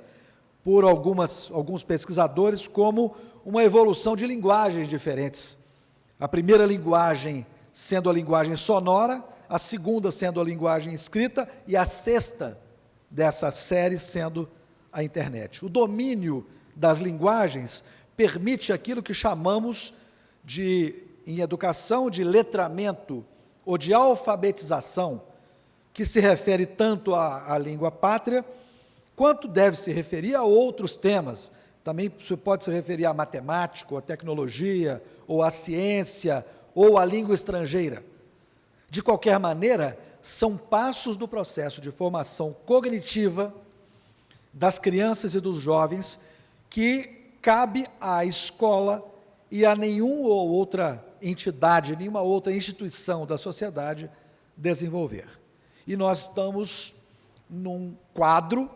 por algumas, alguns pesquisadores como uma evolução de linguagens diferentes. A primeira linguagem sendo a linguagem sonora, a segunda sendo a linguagem escrita e a sexta dessa série sendo a internet. O domínio das linguagens permite aquilo que chamamos de, em educação, de letramento ou de alfabetização, que se refere tanto à, à língua pátria, quanto deve se referir a outros temas. Também pode se referir à matemática, ou à tecnologia, ou à ciência, ou à língua estrangeira. De qualquer maneira, são passos do processo de formação cognitiva, das crianças e dos jovens que cabe à escola e a nenhuma ou outra entidade, nenhuma outra instituição da sociedade desenvolver. E nós estamos num quadro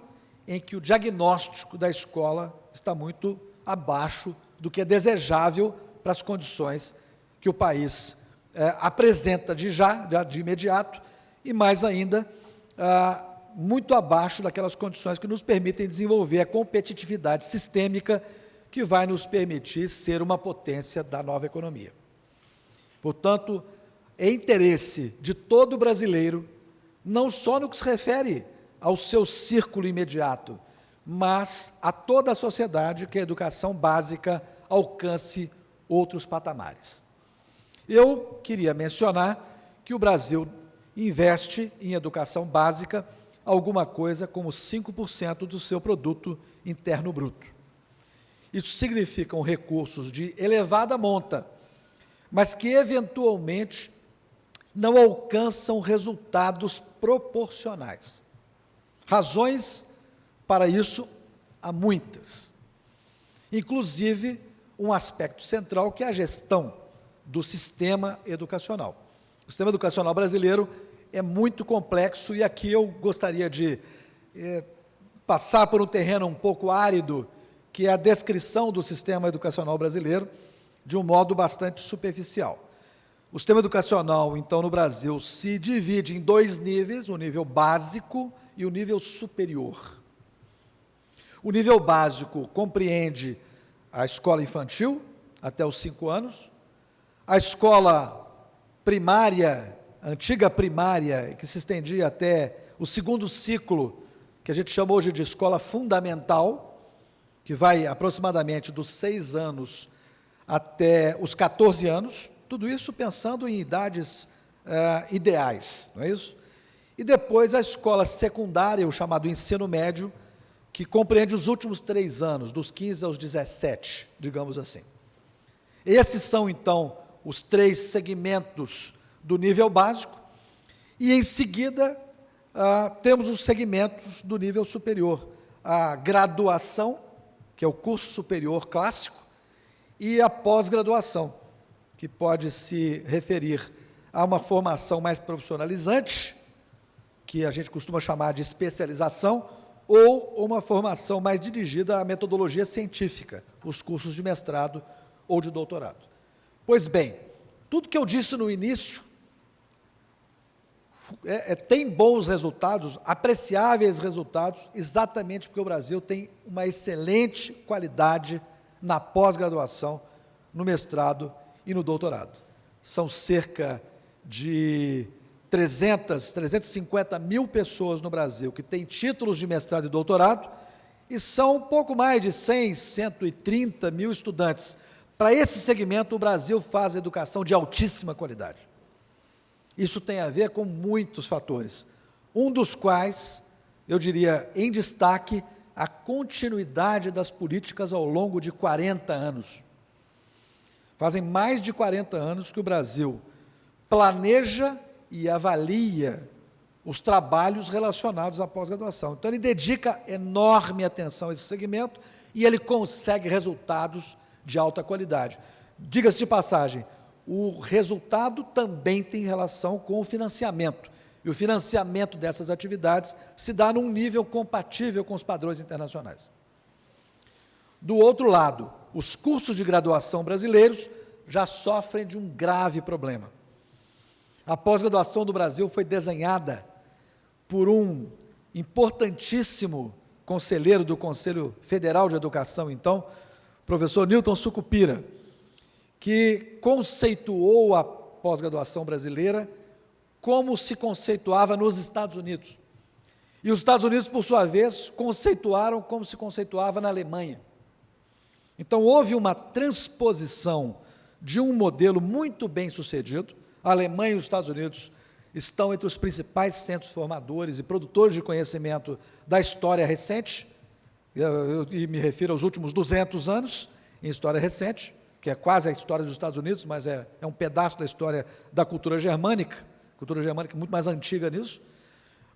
em que o diagnóstico da escola está muito abaixo do que é desejável para as condições que o país é, apresenta de já, de imediato, e mais ainda, ah, muito abaixo daquelas condições que nos permitem desenvolver a competitividade sistêmica que vai nos permitir ser uma potência da nova economia. Portanto, é interesse de todo brasileiro, não só no que se refere ao seu círculo imediato, mas a toda a sociedade que a educação básica alcance outros patamares. Eu queria mencionar que o Brasil investe em educação básica alguma coisa como 5% do seu produto interno bruto. Isso significam recursos de elevada monta, mas que eventualmente não alcançam resultados proporcionais. Razões para isso há muitas. Inclusive, um aspecto central que é a gestão do sistema educacional. O sistema educacional brasileiro é muito complexo e aqui eu gostaria de é, passar por um terreno um pouco árido, que é a descrição do sistema educacional brasileiro, de um modo bastante superficial. O sistema educacional, então, no Brasil, se divide em dois níveis, o nível básico e o nível superior. O nível básico compreende a escola infantil, até os cinco anos, a escola primária, antiga primária, que se estendia até o segundo ciclo, que a gente chama hoje de escola fundamental, que vai aproximadamente dos seis anos até os 14 anos, tudo isso pensando em idades uh, ideais, não é isso? E depois a escola secundária, o chamado ensino médio, que compreende os últimos três anos, dos 15 aos 17, digamos assim. Esses são, então, os três segmentos do nível básico, e em seguida ah, temos os segmentos do nível superior, a graduação, que é o curso superior clássico, e a pós-graduação, que pode se referir a uma formação mais profissionalizante, que a gente costuma chamar de especialização, ou uma formação mais dirigida à metodologia científica, os cursos de mestrado ou de doutorado. Pois bem, tudo que eu disse no início é, é, tem bons resultados, apreciáveis resultados, exatamente porque o Brasil tem uma excelente qualidade na pós-graduação, no mestrado e no doutorado. São cerca de 300, 350 mil pessoas no Brasil que têm títulos de mestrado e doutorado, e são um pouco mais de 100, 130 mil estudantes. Para esse segmento, o Brasil faz educação de altíssima qualidade. Isso tem a ver com muitos fatores, um dos quais, eu diria, em destaque, a continuidade das políticas ao longo de 40 anos. Fazem mais de 40 anos que o Brasil planeja e avalia os trabalhos relacionados à pós-graduação. Então, ele dedica enorme atenção a esse segmento e ele consegue resultados de alta qualidade. Diga-se de passagem, o resultado também tem relação com o financiamento. E o financiamento dessas atividades se dá num nível compatível com os padrões internacionais. Do outro lado, os cursos de graduação brasileiros já sofrem de um grave problema. A pós-graduação do Brasil foi desenhada por um importantíssimo conselheiro do Conselho Federal de Educação, então, professor Newton Sucupira, que conceituou a pós-graduação brasileira como se conceituava nos Estados Unidos. E os Estados Unidos, por sua vez, conceituaram como se conceituava na Alemanha. Então, houve uma transposição de um modelo muito bem sucedido, a Alemanha e os Estados Unidos estão entre os principais centros formadores e produtores de conhecimento da história recente, e me refiro aos últimos 200 anos em história recente, que é quase a história dos Estados Unidos, mas é, é um pedaço da história da cultura germânica, cultura germânica muito mais antiga nisso.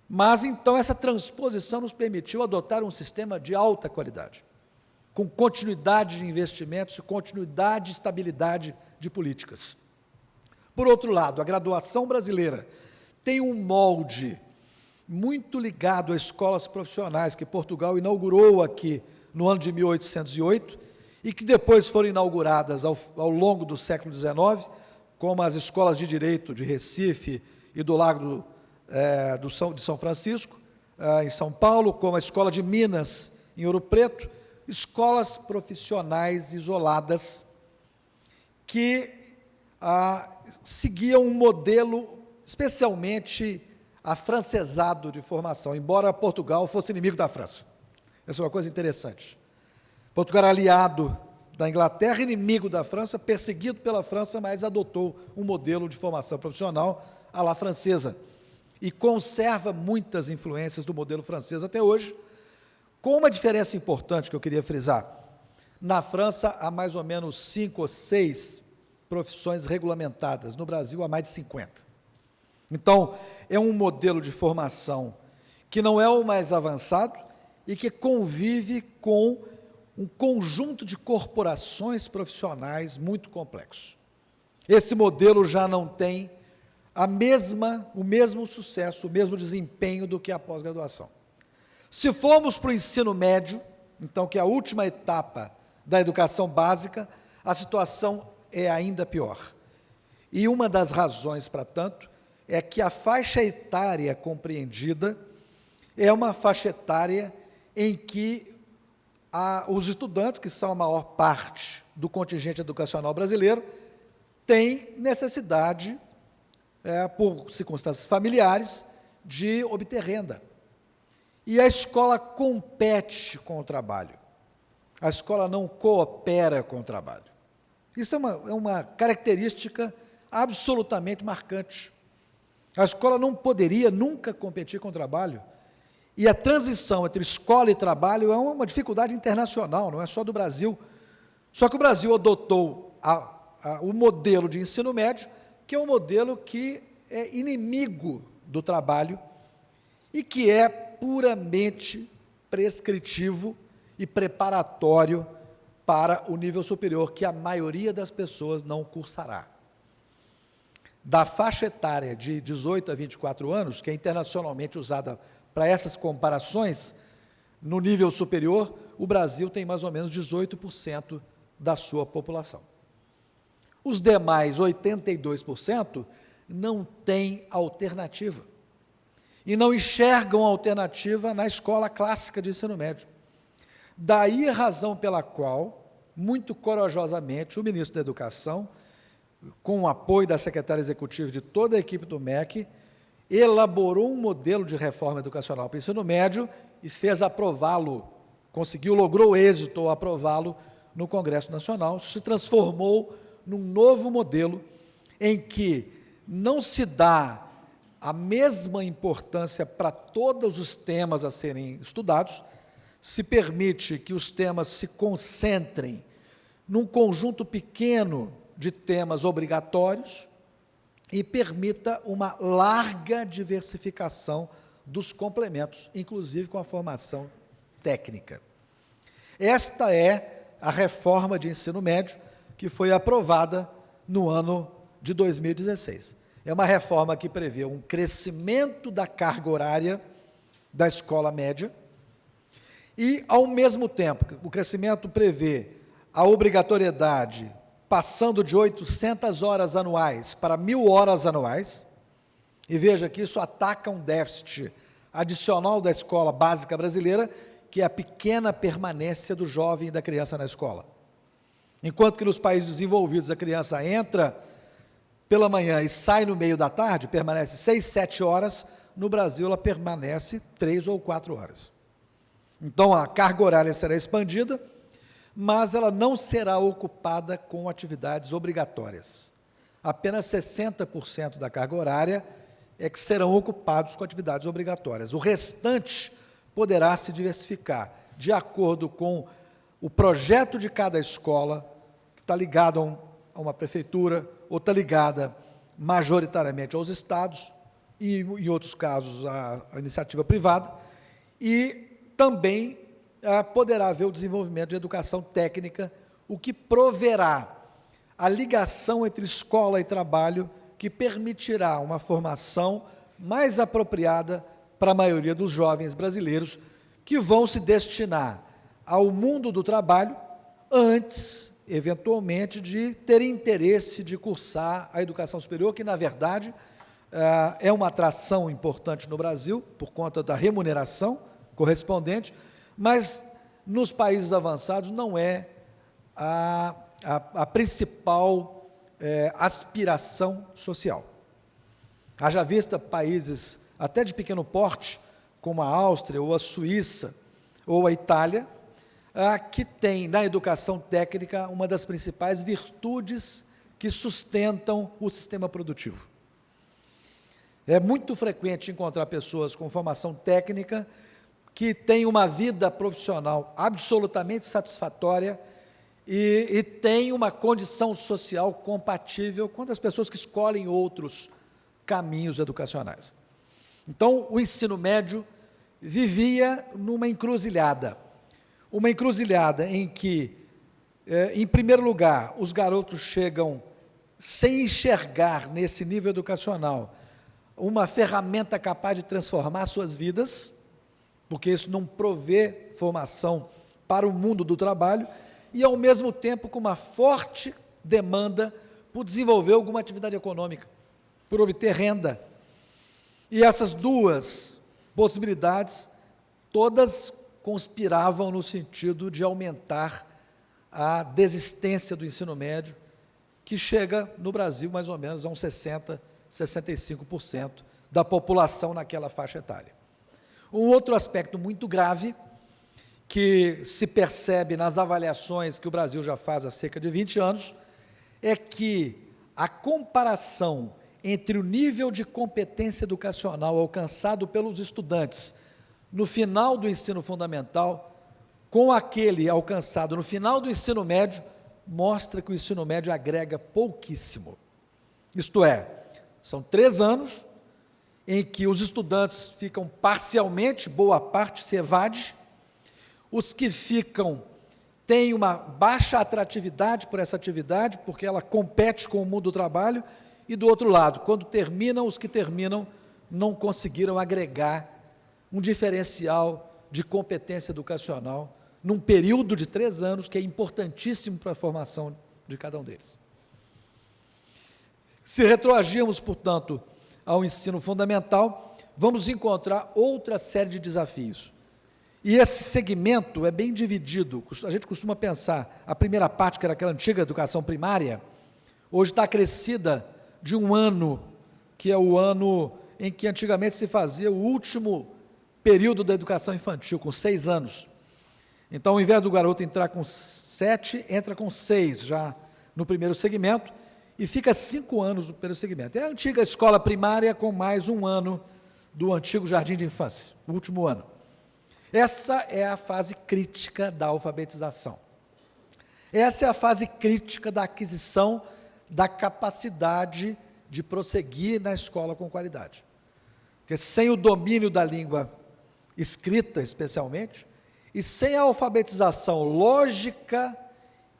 Mas então essa transposição nos permitiu adotar um sistema de alta qualidade, com continuidade de investimentos e continuidade e estabilidade de políticas. Por outro lado, a graduação brasileira tem um molde muito ligado a escolas profissionais que Portugal inaugurou aqui no ano de 1808 e que depois foram inauguradas ao, ao longo do século XIX, como as escolas de direito de Recife e do Lago é, do São, de São Francisco, é, em São Paulo, como a Escola de Minas, em Ouro Preto, escolas profissionais isoladas que ah, seguiam um modelo especialmente afrancesado de formação, embora Portugal fosse inimigo da França. Essa é uma coisa interessante. Portugal era aliado da Inglaterra, inimigo da França, perseguido pela França, mas adotou um modelo de formação profissional à la francesa e conserva muitas influências do modelo francês até hoje, com uma diferença importante que eu queria frisar. Na França, há mais ou menos cinco ou seis profissões regulamentadas, no Brasil, há mais de 50. Então, é um modelo de formação que não é o mais avançado e que convive com um conjunto de corporações profissionais muito complexo. Esse modelo já não tem a mesma, o mesmo sucesso, o mesmo desempenho do que a pós-graduação. Se formos para o ensino médio, então que é a última etapa da educação básica, a situação é ainda pior. E uma das razões para tanto é que a faixa etária compreendida é uma faixa etária em que a, os estudantes, que são a maior parte do contingente educacional brasileiro, têm necessidade, é, por circunstâncias familiares, de obter renda. E a escola compete com o trabalho. A escola não coopera com o trabalho. Isso é uma, é uma característica absolutamente marcante. A escola não poderia nunca competir com o trabalho, e a transição entre escola e trabalho é uma dificuldade internacional, não é só do Brasil. Só que o Brasil adotou a, a, o modelo de ensino médio, que é um modelo que é inimigo do trabalho e que é puramente prescritivo e preparatório para o nível superior, que a maioria das pessoas não cursará. Da faixa etária de 18 a 24 anos, que é internacionalmente usada para essas comparações, no nível superior, o Brasil tem mais ou menos 18% da sua população. Os demais 82% não têm alternativa. E não enxergam alternativa na escola clássica de ensino médio. Daí a razão pela qual, muito corajosamente, o ministro da Educação, com o apoio da secretária executiva de toda a equipe do MEC, elaborou um modelo de reforma educacional para o ensino médio e fez aprová-lo, conseguiu, logrou êxito aprová-lo no Congresso Nacional, se transformou num novo modelo em que não se dá a mesma importância para todos os temas a serem estudados, se permite que os temas se concentrem num conjunto pequeno de temas obrigatórios, e permita uma larga diversificação dos complementos, inclusive com a formação técnica. Esta é a reforma de ensino médio que foi aprovada no ano de 2016. É uma reforma que prevê um crescimento da carga horária da escola média e, ao mesmo tempo, o crescimento prevê a obrigatoriedade passando de 800 horas anuais para mil horas anuais, e veja que isso ataca um déficit adicional da escola básica brasileira, que é a pequena permanência do jovem e da criança na escola. Enquanto que nos países desenvolvidos a criança entra pela manhã e sai no meio da tarde, permanece seis, sete horas, no Brasil ela permanece três ou quatro horas. Então a carga horária será expandida, mas ela não será ocupada com atividades obrigatórias. Apenas 60% da carga horária é que serão ocupados com atividades obrigatórias. O restante poderá se diversificar de acordo com o projeto de cada escola, que está ligado a, um, a uma prefeitura, ou está ligada majoritariamente aos estados, e, em outros casos, a, a iniciativa privada, e também poderá haver o desenvolvimento de educação técnica, o que proverá a ligação entre escola e trabalho, que permitirá uma formação mais apropriada para a maioria dos jovens brasileiros que vão se destinar ao mundo do trabalho antes, eventualmente, de ter interesse de cursar a educação superior, que, na verdade, eh, é uma atração importante no Brasil, por conta da remuneração correspondente, mas nos países avançados não é a, a, a principal é, aspiração social. Haja vista países até de pequeno porte, como a Áustria ou a Suíça ou a Itália, que tem na educação técnica uma das principais virtudes que sustentam o sistema produtivo. É muito frequente encontrar pessoas com formação técnica que têm uma vida profissional absolutamente satisfatória e, e têm uma condição social compatível com as pessoas que escolhem outros caminhos educacionais. Então, o ensino médio vivia numa encruzilhada. Uma encruzilhada em que, eh, em primeiro lugar, os garotos chegam sem enxergar nesse nível educacional uma ferramenta capaz de transformar suas vidas, porque isso não provê formação para o mundo do trabalho, e ao mesmo tempo com uma forte demanda por desenvolver alguma atividade econômica, por obter renda. E essas duas possibilidades, todas conspiravam no sentido de aumentar a desistência do ensino médio, que chega no Brasil mais ou menos a uns 60, 65% da população naquela faixa etária. Um outro aspecto muito grave, que se percebe nas avaliações que o Brasil já faz há cerca de 20 anos, é que a comparação entre o nível de competência educacional alcançado pelos estudantes no final do ensino fundamental com aquele alcançado no final do ensino médio, mostra que o ensino médio agrega pouquíssimo. Isto é, são três anos em que os estudantes ficam parcialmente, boa parte se evade, os que ficam têm uma baixa atratividade por essa atividade, porque ela compete com o mundo do trabalho, e do outro lado, quando terminam, os que terminam não conseguiram agregar um diferencial de competência educacional num período de três anos que é importantíssimo para a formação de cada um deles. Se retroagirmos, portanto, ao ensino fundamental, vamos encontrar outra série de desafios. E esse segmento é bem dividido. A gente costuma pensar, a primeira parte, que era aquela antiga educação primária, hoje está crescida de um ano, que é o ano em que antigamente se fazia o último período da educação infantil, com seis anos. Então, ao invés do garoto entrar com sete, entra com seis já no primeiro segmento, e fica cinco anos no primeiro segmento. É a antiga escola primária com mais um ano do antigo jardim de infância, o último ano. Essa é a fase crítica da alfabetização. Essa é a fase crítica da aquisição da capacidade de prosseguir na escola com qualidade. Porque sem o domínio da língua escrita, especialmente, e sem a alfabetização lógica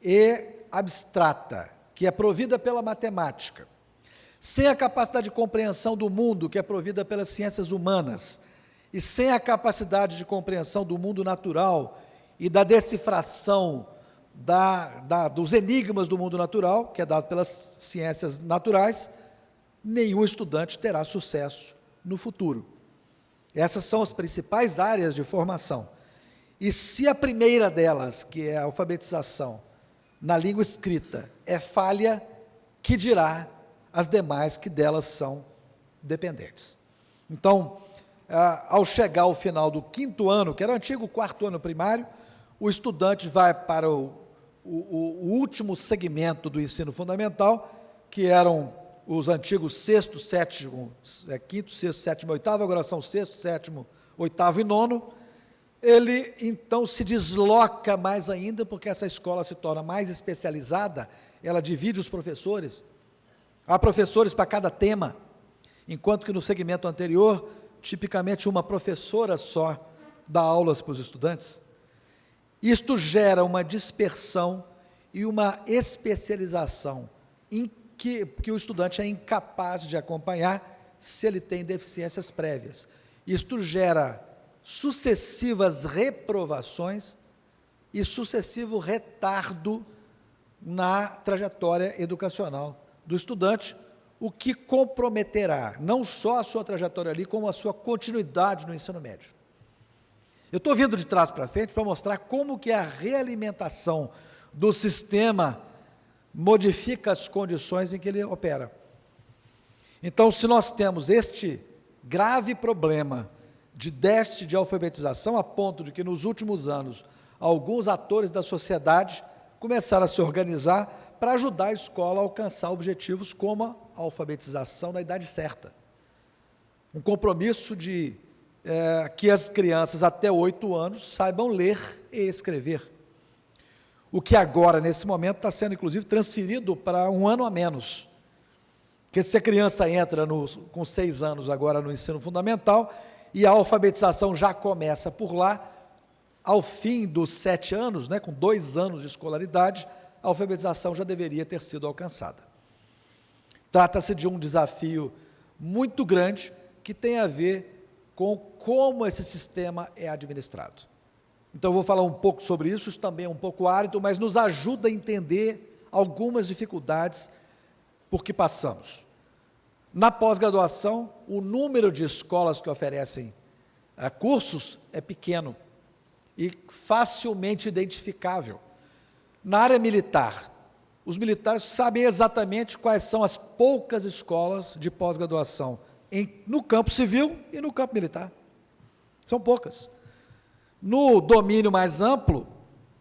e abstrata, que é provida pela matemática, sem a capacidade de compreensão do mundo, que é provida pelas ciências humanas, e sem a capacidade de compreensão do mundo natural e da decifração da, da, dos enigmas do mundo natural, que é dado pelas ciências naturais, nenhum estudante terá sucesso no futuro. Essas são as principais áreas de formação. E se a primeira delas, que é a alfabetização na língua escrita, é falha, que dirá as demais que delas são dependentes. Então, ao chegar ao final do quinto ano, que era o antigo quarto ano primário, o estudante vai para o o, o, último segmento do ensino fundamental, que eram os antigos sexto, sétimo, é, quinto, sexto, sétimo, oitavo, agora são sexto, sétimo, oitavo e nono, ele então se desloca mais ainda, porque essa escola se torna mais especializada, ela divide os professores, há professores para cada tema, enquanto que no segmento anterior, tipicamente uma professora só dá aulas para os estudantes. Isto gera uma dispersão e uma especialização em que, que o estudante é incapaz de acompanhar se ele tem deficiências prévias. Isto gera sucessivas reprovações e sucessivo retardo na trajetória educacional do estudante, o que comprometerá não só a sua trajetória ali, como a sua continuidade no ensino médio. Eu estou vindo de trás para frente para mostrar como que a realimentação do sistema modifica as condições em que ele opera. Então, se nós temos este grave problema de déficit de alfabetização, a ponto de que nos últimos anos alguns atores da sociedade começaram a se organizar para ajudar a escola a alcançar objetivos como a alfabetização na idade certa. Um compromisso de é, que as crianças até oito anos saibam ler e escrever. O que agora, nesse momento, está sendo, inclusive, transferido para um ano a menos. Porque se a criança entra no, com seis anos agora no ensino fundamental, e a alfabetização já começa por lá, ao fim dos sete anos, né, com dois anos de escolaridade, a alfabetização já deveria ter sido alcançada. Trata-se de um desafio muito grande que tem a ver com como esse sistema é administrado. Então, eu vou falar um pouco sobre isso, isso também é um pouco árido, mas nos ajuda a entender algumas dificuldades por que passamos. Na pós-graduação, o número de escolas que oferecem uh, cursos é pequeno e facilmente identificável. Na área militar, os militares sabem exatamente quais são as poucas escolas de pós-graduação no campo civil e no campo militar. São poucas. No domínio mais amplo,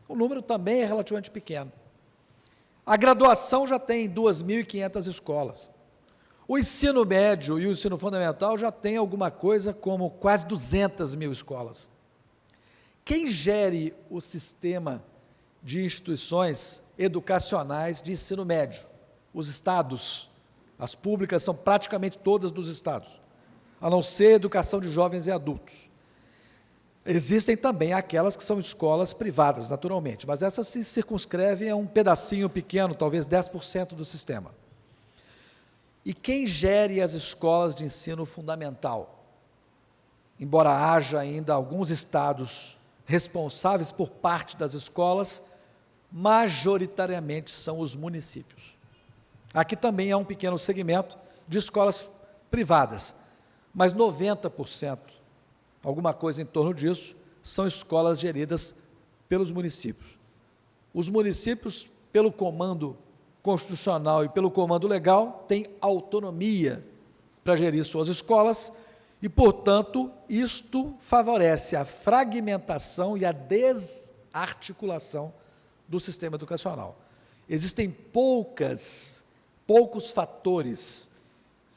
o número também é relativamente pequeno. A graduação já tem 2.500 escolas. O ensino médio e o ensino fundamental já tem alguma coisa como quase 200 mil escolas. Quem gere o sistema de instituições educacionais de ensino médio? Os estados. As públicas são praticamente todas dos estados, a não ser educação de jovens e adultos. Existem também aquelas que são escolas privadas, naturalmente, mas essas se circunscrevem a um pedacinho pequeno, talvez 10% do sistema. E quem gere as escolas de ensino fundamental? Embora haja ainda alguns estados responsáveis por parte das escolas, majoritariamente são os municípios. Aqui também há um pequeno segmento de escolas privadas, mas 90%, alguma coisa em torno disso, são escolas geridas pelos municípios. Os municípios, pelo comando constitucional e pelo comando legal, tem autonomia para gerir suas escolas e, portanto, isto favorece a fragmentação e a desarticulação do sistema educacional. Existem poucas, poucos fatores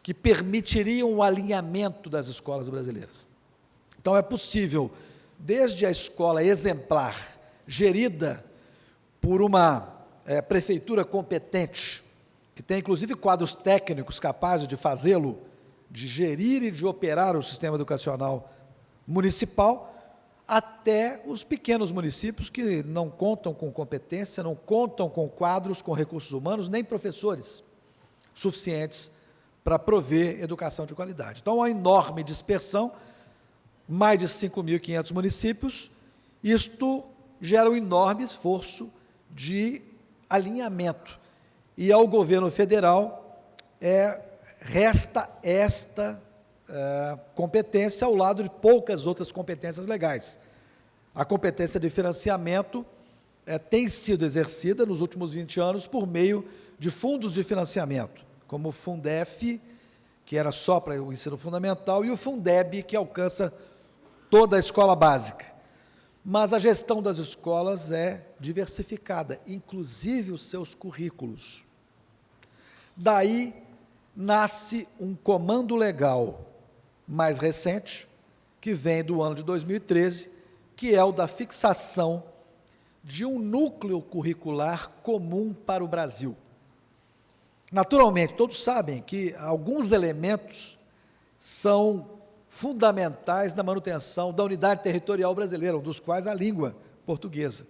que permitiriam o alinhamento das escolas brasileiras. Então, é possível, desde a escola exemplar, gerida por uma é, prefeitura competente, que tem inclusive quadros técnicos capazes de fazê-lo, de gerir e de operar o sistema educacional municipal, até os pequenos municípios que não contam com competência, não contam com quadros, com recursos humanos, nem professores suficientes para prover educação de qualidade. Então, uma enorme dispersão, mais de 5.500 municípios, isto gera um enorme esforço de alinhamento. E ao governo federal é, resta esta é, competência ao lado de poucas outras competências legais. A competência de financiamento é, tem sido exercida nos últimos 20 anos por meio de fundos de financiamento, como o Fundef, que era só para o ensino fundamental, e o Fundeb, que alcança toda a escola básica mas a gestão das escolas é diversificada, inclusive os seus currículos. Daí nasce um comando legal mais recente, que vem do ano de 2013, que é o da fixação de um núcleo curricular comum para o Brasil. Naturalmente, todos sabem que alguns elementos são fundamentais na manutenção da unidade territorial brasileira, um dos quais a língua portuguesa.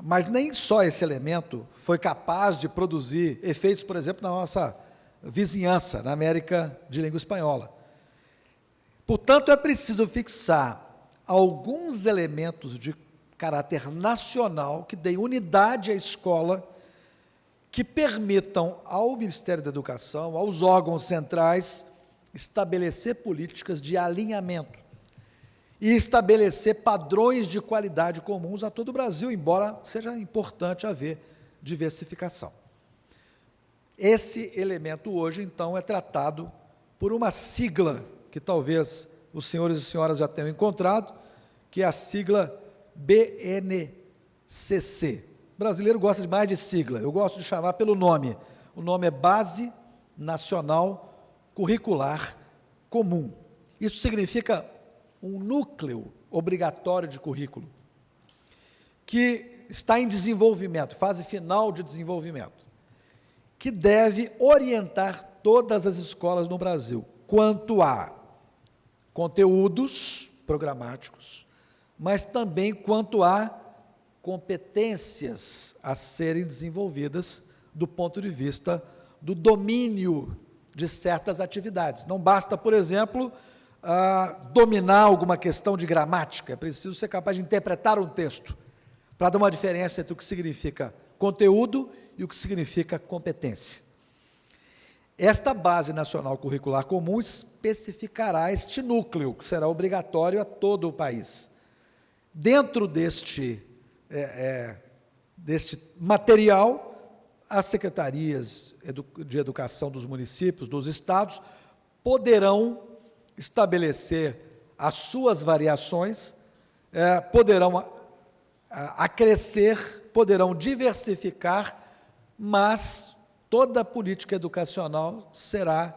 Mas nem só esse elemento foi capaz de produzir efeitos, por exemplo, na nossa vizinhança, na América de língua espanhola. Portanto, é preciso fixar alguns elementos de caráter nacional que deem unidade à escola, que permitam ao Ministério da Educação, aos órgãos centrais, estabelecer políticas de alinhamento e estabelecer padrões de qualidade comuns a todo o Brasil, embora seja importante haver diversificação. Esse elemento hoje, então, é tratado por uma sigla que talvez os senhores e senhoras já tenham encontrado, que é a sigla BNCC. O brasileiro gosta de mais de sigla, eu gosto de chamar pelo nome. O nome é Base Nacional Curricular Comum. Isso significa um núcleo obrigatório de currículo, que está em desenvolvimento, fase final de desenvolvimento, que deve orientar todas as escolas no Brasil quanto a conteúdos programáticos, mas também quanto a competências a serem desenvolvidas do ponto de vista do domínio de certas atividades. Não basta, por exemplo, uh, dominar alguma questão de gramática, é preciso ser capaz de interpretar um texto, para dar uma diferença entre o que significa conteúdo e o que significa competência. Esta Base Nacional Curricular Comum especificará este núcleo, que será obrigatório a todo o país. Dentro deste, é, é, deste material, as secretarias de educação dos municípios, dos estados, poderão estabelecer as suas variações, é, poderão acrescer, poderão diversificar, mas toda a política educacional será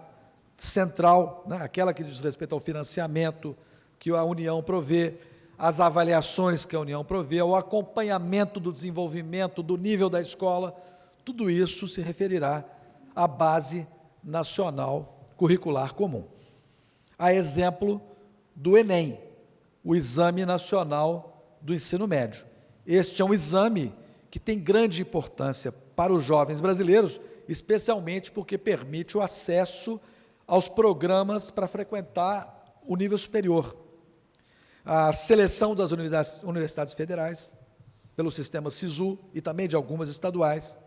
central, né? aquela que diz respeito ao financiamento que a União provê, as avaliações que a União provê, o acompanhamento do desenvolvimento do nível da escola, tudo isso se referirá à base nacional curricular comum. A exemplo do Enem, o Exame Nacional do Ensino Médio. Este é um exame que tem grande importância para os jovens brasileiros, especialmente porque permite o acesso aos programas para frequentar o nível superior. A seleção das universidades federais, pelo sistema SISU e também de algumas estaduais,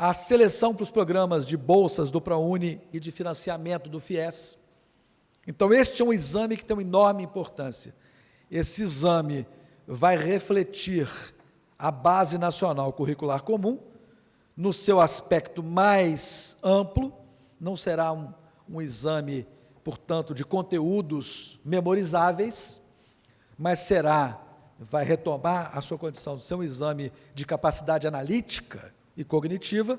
a seleção para os programas de bolsas do ProUni e de financiamento do FIES. Então, este é um exame que tem uma enorme importância. Esse exame vai refletir a Base Nacional Curricular Comum, no seu aspecto mais amplo, não será um, um exame, portanto, de conteúdos memorizáveis, mas será, vai retomar a sua condição de ser um exame de capacidade analítica e cognitiva,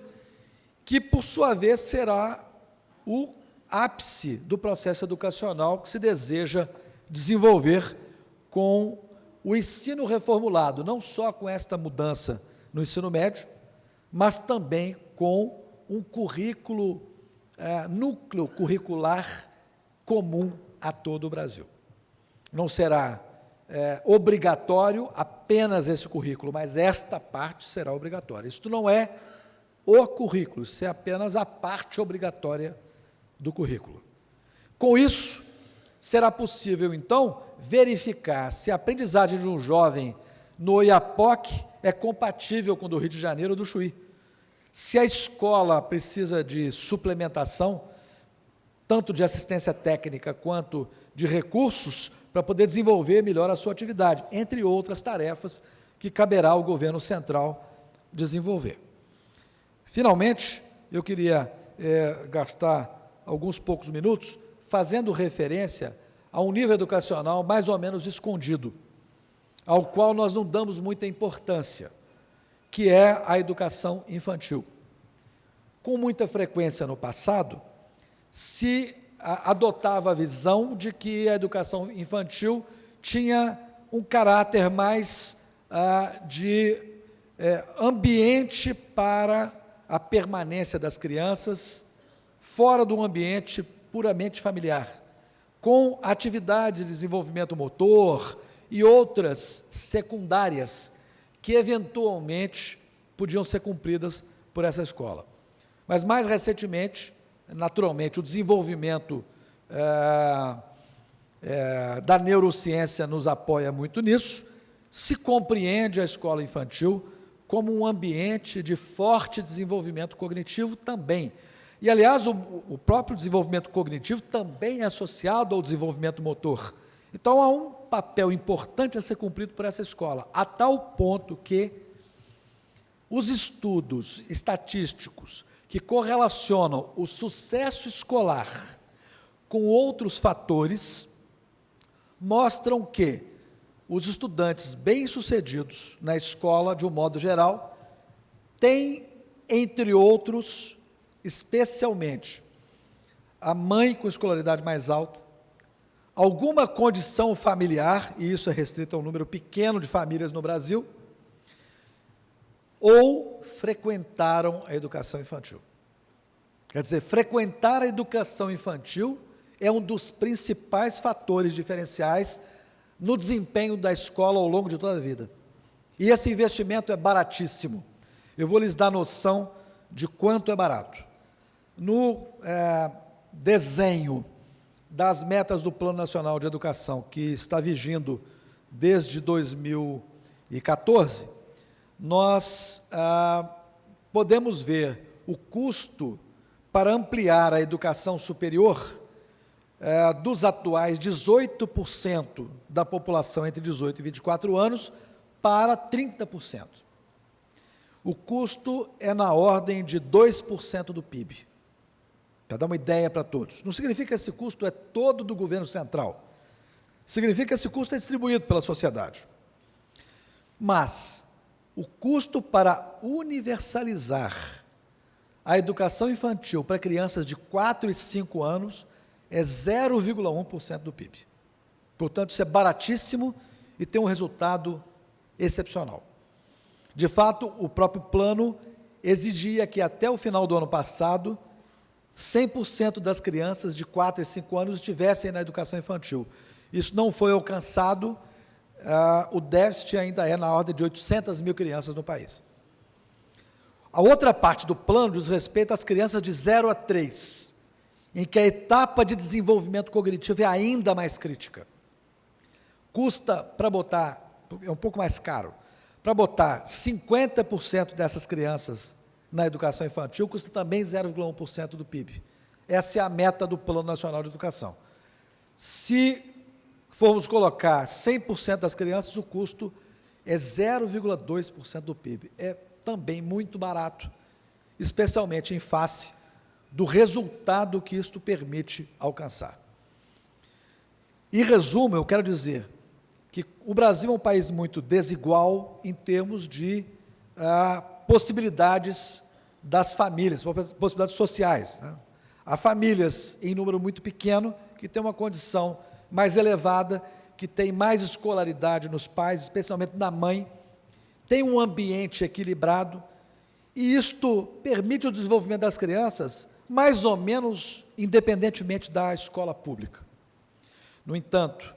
que, por sua vez, será o ápice do processo educacional que se deseja desenvolver com o ensino reformulado, não só com esta mudança no ensino médio, mas também com um currículo, é, núcleo curricular comum a todo o Brasil. Não será é, obrigatório apenas esse currículo, mas esta parte será obrigatória. Isto não é o currículo, isso é apenas a parte obrigatória do currículo. Com isso, será possível, então, verificar se a aprendizagem de um jovem no IAPOC é compatível com o do Rio de Janeiro ou do Chuí. Se a escola precisa de suplementação, tanto de assistência técnica quanto de recursos, para poder desenvolver melhor a sua atividade, entre outras tarefas que caberá ao governo central desenvolver. Finalmente, eu queria é, gastar alguns poucos minutos fazendo referência a um nível educacional mais ou menos escondido, ao qual nós não damos muita importância, que é a educação infantil. Com muita frequência no passado, se adotava a visão de que a educação infantil tinha um caráter mais ah, de é, ambiente para a permanência das crianças, fora do ambiente puramente familiar, com atividades de desenvolvimento motor e outras secundárias que eventualmente podiam ser cumpridas por essa escola. Mas mais recentemente, naturalmente, o desenvolvimento é, é, da neurociência nos apoia muito nisso, se compreende a escola infantil como um ambiente de forte desenvolvimento cognitivo também. E, aliás, o, o próprio desenvolvimento cognitivo também é associado ao desenvolvimento motor. Então, há um papel importante a ser cumprido por essa escola, a tal ponto que os estudos estatísticos que correlacionam o sucesso escolar com outros fatores mostram que os estudantes bem-sucedidos na escola, de um modo geral, têm, entre outros, especialmente, a mãe com escolaridade mais alta, alguma condição familiar, e isso é restrito a um número pequeno de famílias no Brasil, ou frequentaram a educação infantil. Quer dizer, frequentar a educação infantil é um dos principais fatores diferenciais no desempenho da escola ao longo de toda a vida. E esse investimento é baratíssimo. Eu vou lhes dar noção de quanto é barato. No é, desenho das metas do Plano Nacional de Educação, que está vigindo desde 2014, nós ah, podemos ver o custo para ampliar a educação superior é, dos atuais 18% da população entre 18 e 24 anos para 30%. O custo é na ordem de 2% do PIB. Para dar uma ideia para todos. Não significa que esse custo é todo do governo central. Significa que esse custo é distribuído pela sociedade. Mas o custo para universalizar a educação infantil para crianças de 4 e 5 anos é 0,1% do PIB. Portanto, isso é baratíssimo e tem um resultado excepcional. De fato, o próprio plano exigia que até o final do ano passado, 100% das crianças de 4 e 5 anos estivessem na educação infantil. Isso não foi alcançado, uh, o déficit ainda é na ordem de 800 mil crianças no país. A outra parte do plano diz respeito às crianças de 0 a 3 em que a etapa de desenvolvimento cognitivo é ainda mais crítica. Custa para botar, é um pouco mais caro, para botar 50% dessas crianças na educação infantil, custa também 0,1% do PIB. Essa é a meta do Plano Nacional de Educação. Se formos colocar 100% das crianças, o custo é 0,2% do PIB. É também muito barato, especialmente em face do resultado que isto permite alcançar. Em resumo, eu quero dizer que o Brasil é um país muito desigual em termos de ah, possibilidades das famílias, possibilidades sociais. Né? Há famílias em número muito pequeno que têm uma condição mais elevada, que têm mais escolaridade nos pais, especialmente na mãe, tem um ambiente equilibrado, e isto permite o desenvolvimento das crianças mais ou menos independentemente da escola pública. No entanto,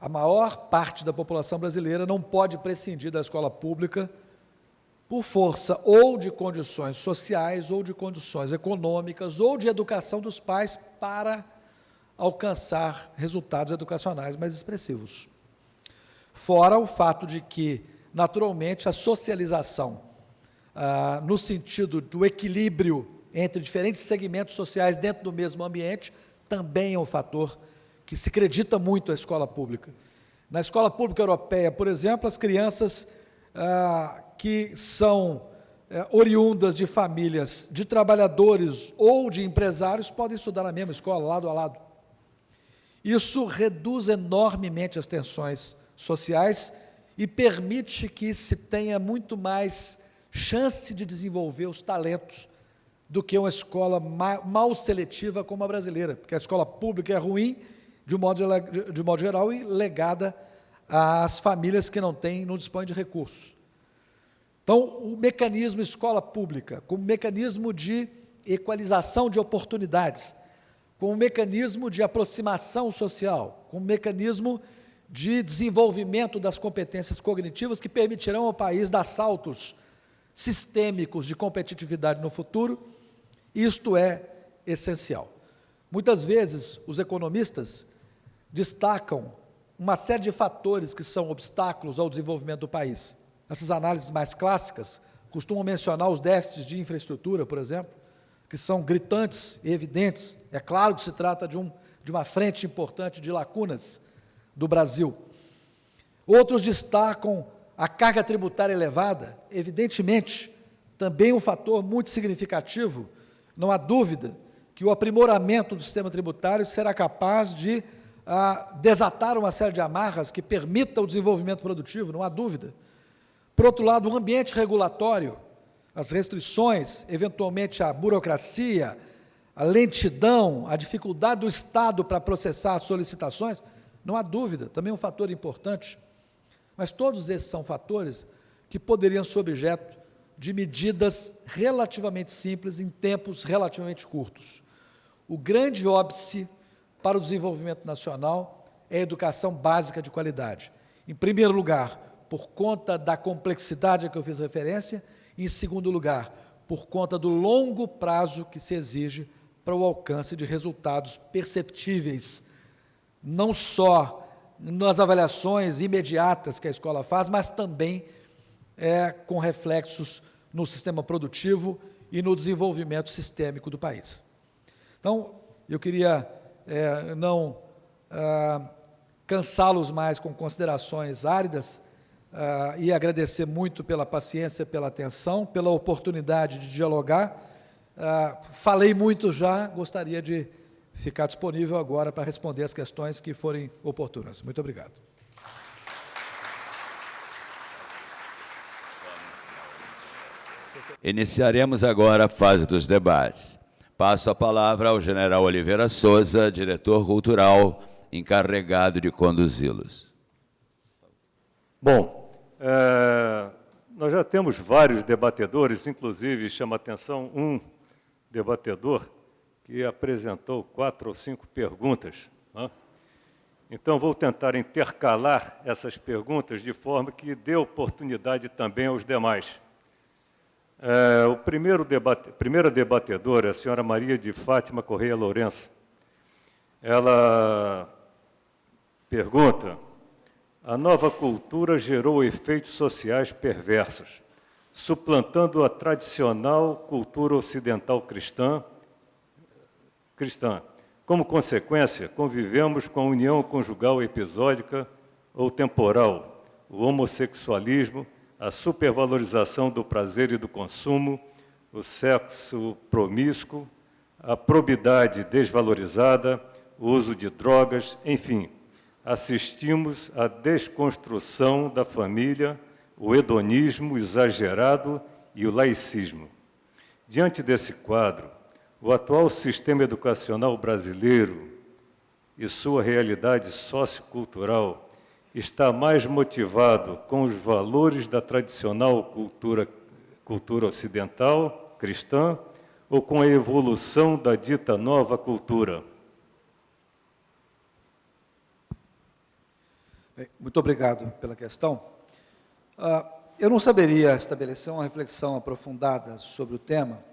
a maior parte da população brasileira não pode prescindir da escola pública por força ou de condições sociais, ou de condições econômicas, ou de educação dos pais para alcançar resultados educacionais mais expressivos. Fora o fato de que, naturalmente, a socialização, ah, no sentido do equilíbrio entre diferentes segmentos sociais dentro do mesmo ambiente, também é um fator que se acredita muito à escola pública. Na escola pública europeia, por exemplo, as crianças ah, que são eh, oriundas de famílias de trabalhadores ou de empresários podem estudar na mesma escola, lado a lado. Isso reduz enormemente as tensões sociais e permite que se tenha muito mais chance de desenvolver os talentos do que uma escola mal seletiva como a brasileira, porque a escola pública é ruim, de modo, de modo geral, e legada às famílias que não têm, não dispõem de recursos. Então, o mecanismo escola pública, como mecanismo de equalização de oportunidades, como mecanismo de aproximação social, como mecanismo de desenvolvimento das competências cognitivas que permitirão ao país dar saltos sistêmicos de competitividade no futuro. Isto é essencial. Muitas vezes, os economistas destacam uma série de fatores que são obstáculos ao desenvolvimento do país. Essas análises mais clássicas costumam mencionar os déficits de infraestrutura, por exemplo, que são gritantes e evidentes. É claro que se trata de, um, de uma frente importante de lacunas do Brasil. Outros destacam a carga tributária elevada, evidentemente, também um fator muito significativo. Não há dúvida que o aprimoramento do sistema tributário será capaz de ah, desatar uma série de amarras que permita o desenvolvimento produtivo, não há dúvida. Por outro lado, o ambiente regulatório, as restrições, eventualmente a burocracia, a lentidão, a dificuldade do Estado para processar solicitações, não há dúvida, também é um fator importante. Mas todos esses são fatores que poderiam ser objeto de medidas relativamente simples em tempos relativamente curtos. O grande óbice para o desenvolvimento nacional é a educação básica de qualidade. Em primeiro lugar, por conta da complexidade a que eu fiz referência, em segundo lugar, por conta do longo prazo que se exige para o alcance de resultados perceptíveis não só nas avaliações imediatas que a escola faz, mas também é, com reflexos no sistema produtivo e no desenvolvimento sistêmico do país. Então, eu queria é, não ah, cansá-los mais com considerações áridas ah, e agradecer muito pela paciência, pela atenção, pela oportunidade de dialogar. Ah, falei muito já, gostaria de ficar disponível agora para responder as questões que forem oportunas. Muito obrigado.
Iniciaremos agora a fase dos debates. Passo a palavra ao general Oliveira Souza, diretor cultural, encarregado de conduzi-los.
Bom, é, nós já temos vários debatedores, inclusive chama atenção um debatedor que apresentou quatro ou cinco perguntas. Né? Então, vou tentar intercalar essas perguntas de forma que dê oportunidade também aos demais. É, o primeiro debate, primeira debatedora, a senhora Maria de Fátima Correia Lourenço, ela pergunta, a nova cultura gerou efeitos sociais perversos, suplantando a tradicional cultura ocidental cristã, cristã. Como consequência, convivemos com a união conjugal episódica ou temporal, o homossexualismo, a supervalorização do prazer e do consumo, o sexo promíscuo, a probidade desvalorizada, o uso de drogas, enfim, assistimos à desconstrução da família, o hedonismo exagerado e o laicismo. Diante desse quadro, o atual sistema educacional brasileiro e sua realidade sociocultural está mais motivado com os valores da tradicional cultura, cultura ocidental, cristã, ou com a evolução da dita nova cultura?
Bem, muito obrigado pela questão. Uh, eu não saberia estabelecer uma reflexão aprofundada sobre o tema,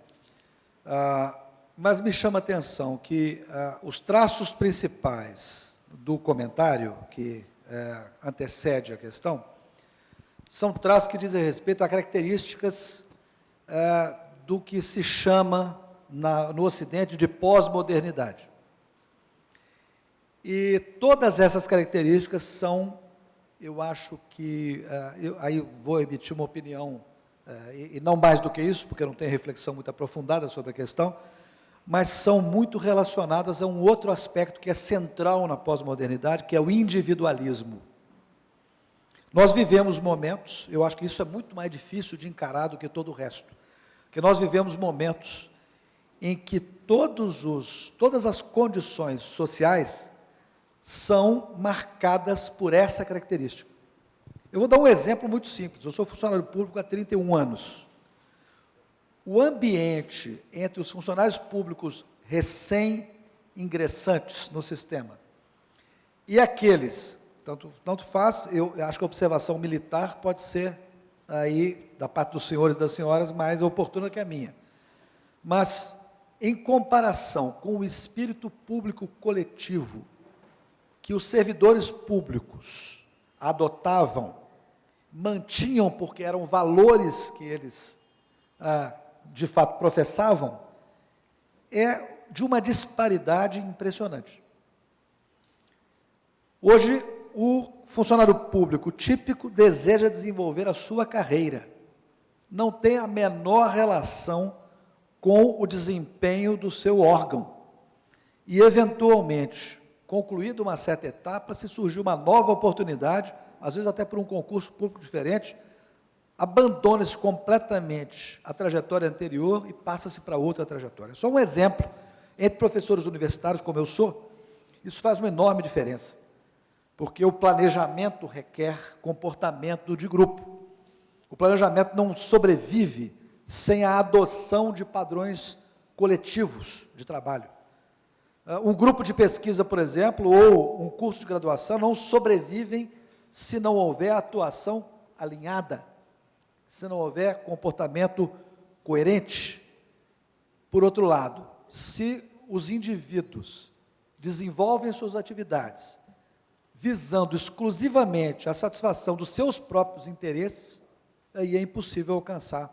uh, mas me chama a atenção que ah, os traços principais do comentário que eh, antecede a questão são traços que dizem respeito a características eh, do que se chama na, no Ocidente de pós-modernidade. E todas essas características são, eu acho que, uh, eu, aí vou emitir uma opinião, uh, e, e, não mais do que isso, porque não tenho reflexão muito aprofundada sobre a questão, mas são muito relacionadas a um outro aspecto que é central na pós-modernidade, que é o individualismo. Nós vivemos momentos, eu acho que isso é muito mais difícil de encarar do que todo o resto, que nós vivemos momentos em que todos os, todas as condições sociais são marcadas por essa característica. Eu vou dar um exemplo muito simples. Eu sou funcionário público há 31 anos o ambiente entre os funcionários públicos recém ingressantes no sistema. E aqueles, tanto, tanto faz, eu acho que a observação militar pode ser aí, da parte dos senhores e das senhoras, mais oportuna que a minha. Mas, em comparação com o espírito público coletivo que os servidores públicos adotavam, mantinham porque eram valores que eles, ah, de fato, professavam, é de uma disparidade impressionante. Hoje, o funcionário público típico deseja desenvolver a sua carreira. Não tem a menor relação com o desempenho do seu órgão. E, eventualmente, concluída uma certa etapa, se surgiu uma nova oportunidade, às vezes até por um concurso público diferente, abandona-se completamente a trajetória anterior e passa-se para outra trajetória. Só um exemplo, entre professores universitários, como eu sou, isso faz uma enorme diferença, porque o planejamento requer comportamento de grupo. O planejamento não sobrevive sem a adoção de padrões coletivos de trabalho. Ah, um grupo de pesquisa, por exemplo, ou um curso de graduação não sobrevivem se não houver atuação alinhada, se não houver comportamento coerente. Por outro lado, se os indivíduos desenvolvem suas atividades visando exclusivamente a satisfação dos seus próprios interesses, aí é impossível alcançar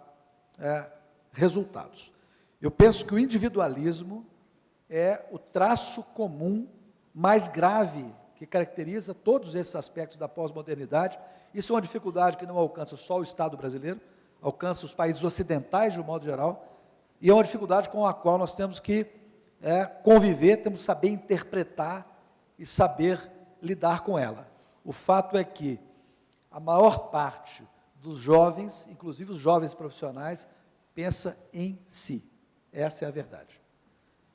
é, resultados. Eu penso que o individualismo é o traço comum mais grave que caracteriza todos esses aspectos da pós-modernidade. Isso é uma dificuldade que não alcança só o Estado brasileiro, alcança os países ocidentais de um modo geral, e é uma dificuldade com a qual nós temos que é, conviver, temos que saber interpretar e saber lidar com ela. O fato é que a maior parte dos jovens, inclusive os jovens profissionais, pensa em si. Essa é a verdade.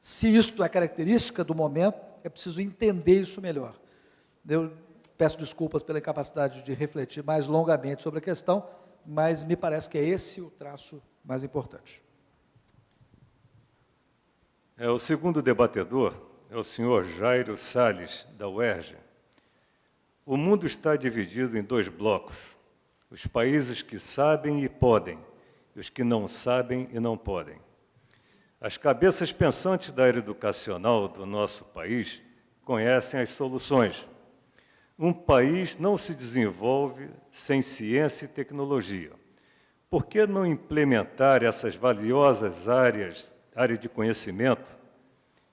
Se isto é característica do momento, é preciso entender isso melhor. Eu peço desculpas pela incapacidade de refletir mais longamente sobre a questão, mas me parece que é esse o traço mais importante.
É, o segundo debatedor é o senhor Jairo Sales, da UERJ. O mundo está dividido em dois blocos, os países que sabem e podem, e os que não sabem e não podem. As cabeças pensantes da área educacional do nosso país conhecem as soluções. Um país não se desenvolve sem ciência e tecnologia. Por que não implementar essas valiosas áreas, área de conhecimento,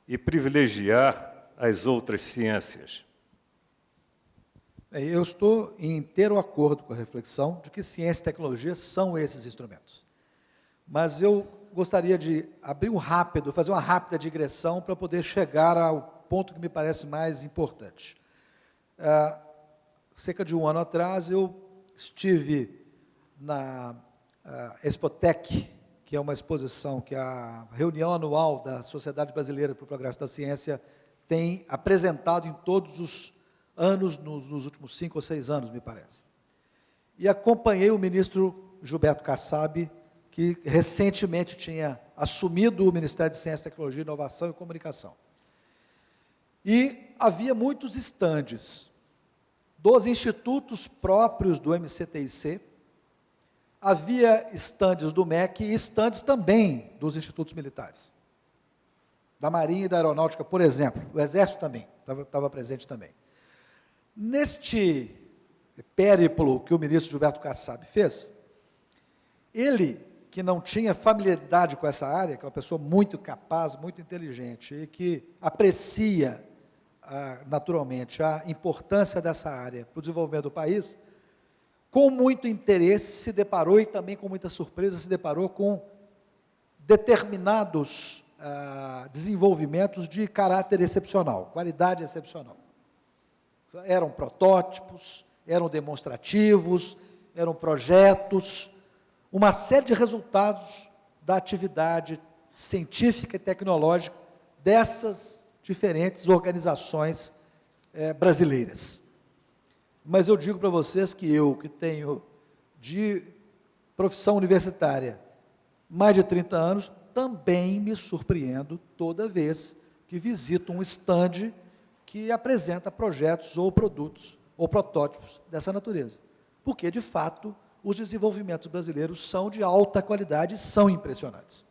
e privilegiar as outras ciências?
Eu estou em inteiro acordo com a reflexão de que ciência e tecnologia são esses instrumentos. Mas eu gostaria de abrir um rápido, fazer uma rápida digressão para poder chegar ao ponto que me parece mais importante. Ah, cerca de um ano atrás, eu estive na ah, Expotec, que é uma exposição que a reunião anual da Sociedade Brasileira para o Progresso da Ciência tem apresentado em todos os anos, nos, nos últimos cinco ou seis anos, me parece. E acompanhei o ministro Gilberto Kassab, que recentemente tinha assumido o Ministério de Ciência, Tecnologia, Inovação e Comunicação. E havia muitos estandes dos institutos próprios do MCTIC, havia estandes do MEC e estandes também dos institutos militares. Da Marinha e da Aeronáutica, por exemplo. O Exército também, estava presente também. Neste périplo que o ministro Gilberto Kassab fez, ele, que não tinha familiaridade com essa área, que é uma pessoa muito capaz, muito inteligente, e que aprecia ah, naturalmente a importância dessa área para o desenvolvimento do país, com muito interesse se deparou e também com muita surpresa se deparou com determinados ah, desenvolvimentos de caráter excepcional, qualidade excepcional. Eram protótipos, eram demonstrativos, eram projetos, uma série de resultados da atividade científica e tecnológica dessas diferentes organizações é, brasileiras. Mas eu digo para vocês que eu, que tenho de profissão universitária mais de 30 anos, também me surpreendo toda vez que visitam um estande que apresenta projetos ou produtos ou protótipos dessa natureza. Porque, de fato, os desenvolvimentos brasileiros são de alta qualidade e são impressionantes.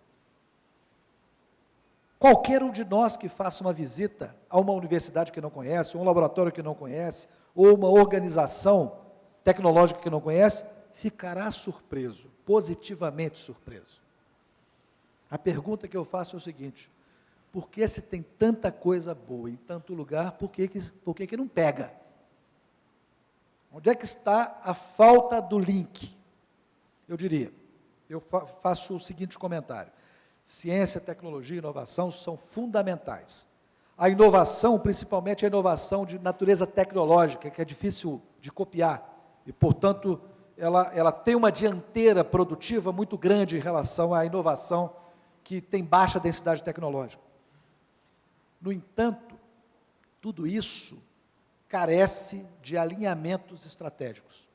Qualquer um de nós que faça uma visita a uma universidade que não conhece, um laboratório que não conhece, ou uma organização tecnológica que não conhece, ficará surpreso, positivamente surpreso. A pergunta que eu faço é o seguinte: por que se tem tanta coisa boa em tanto lugar, por que, por que, que não pega? Onde é que está a falta do link? Eu diria, eu fa faço o seguinte comentário: ciência, tecnologia e inovação são fundamentais. A inovação, principalmente a inovação de natureza tecnológica, que é difícil de copiar, e, portanto, ela, ela tem uma dianteira produtiva muito grande em relação à inovação que tem baixa densidade tecnológica. No entanto, tudo isso carece de alinhamentos estratégicos.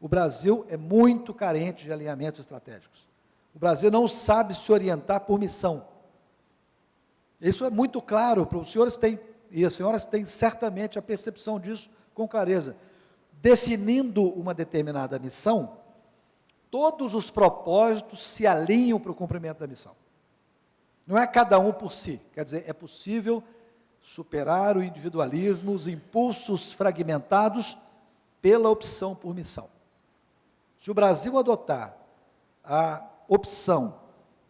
O Brasil é muito carente de alinhamentos estratégicos. O Brasil não sabe se orientar por missão. Isso é muito claro, os senhores têm, e as senhoras têm certamente a percepção disso com clareza. Definindo uma determinada missão, todos os propósitos se alinham para o cumprimento da missão. Não é cada um por si, quer dizer, é possível superar o individualismo, os impulsos fragmentados pela opção por missão. Se o Brasil adotar a opção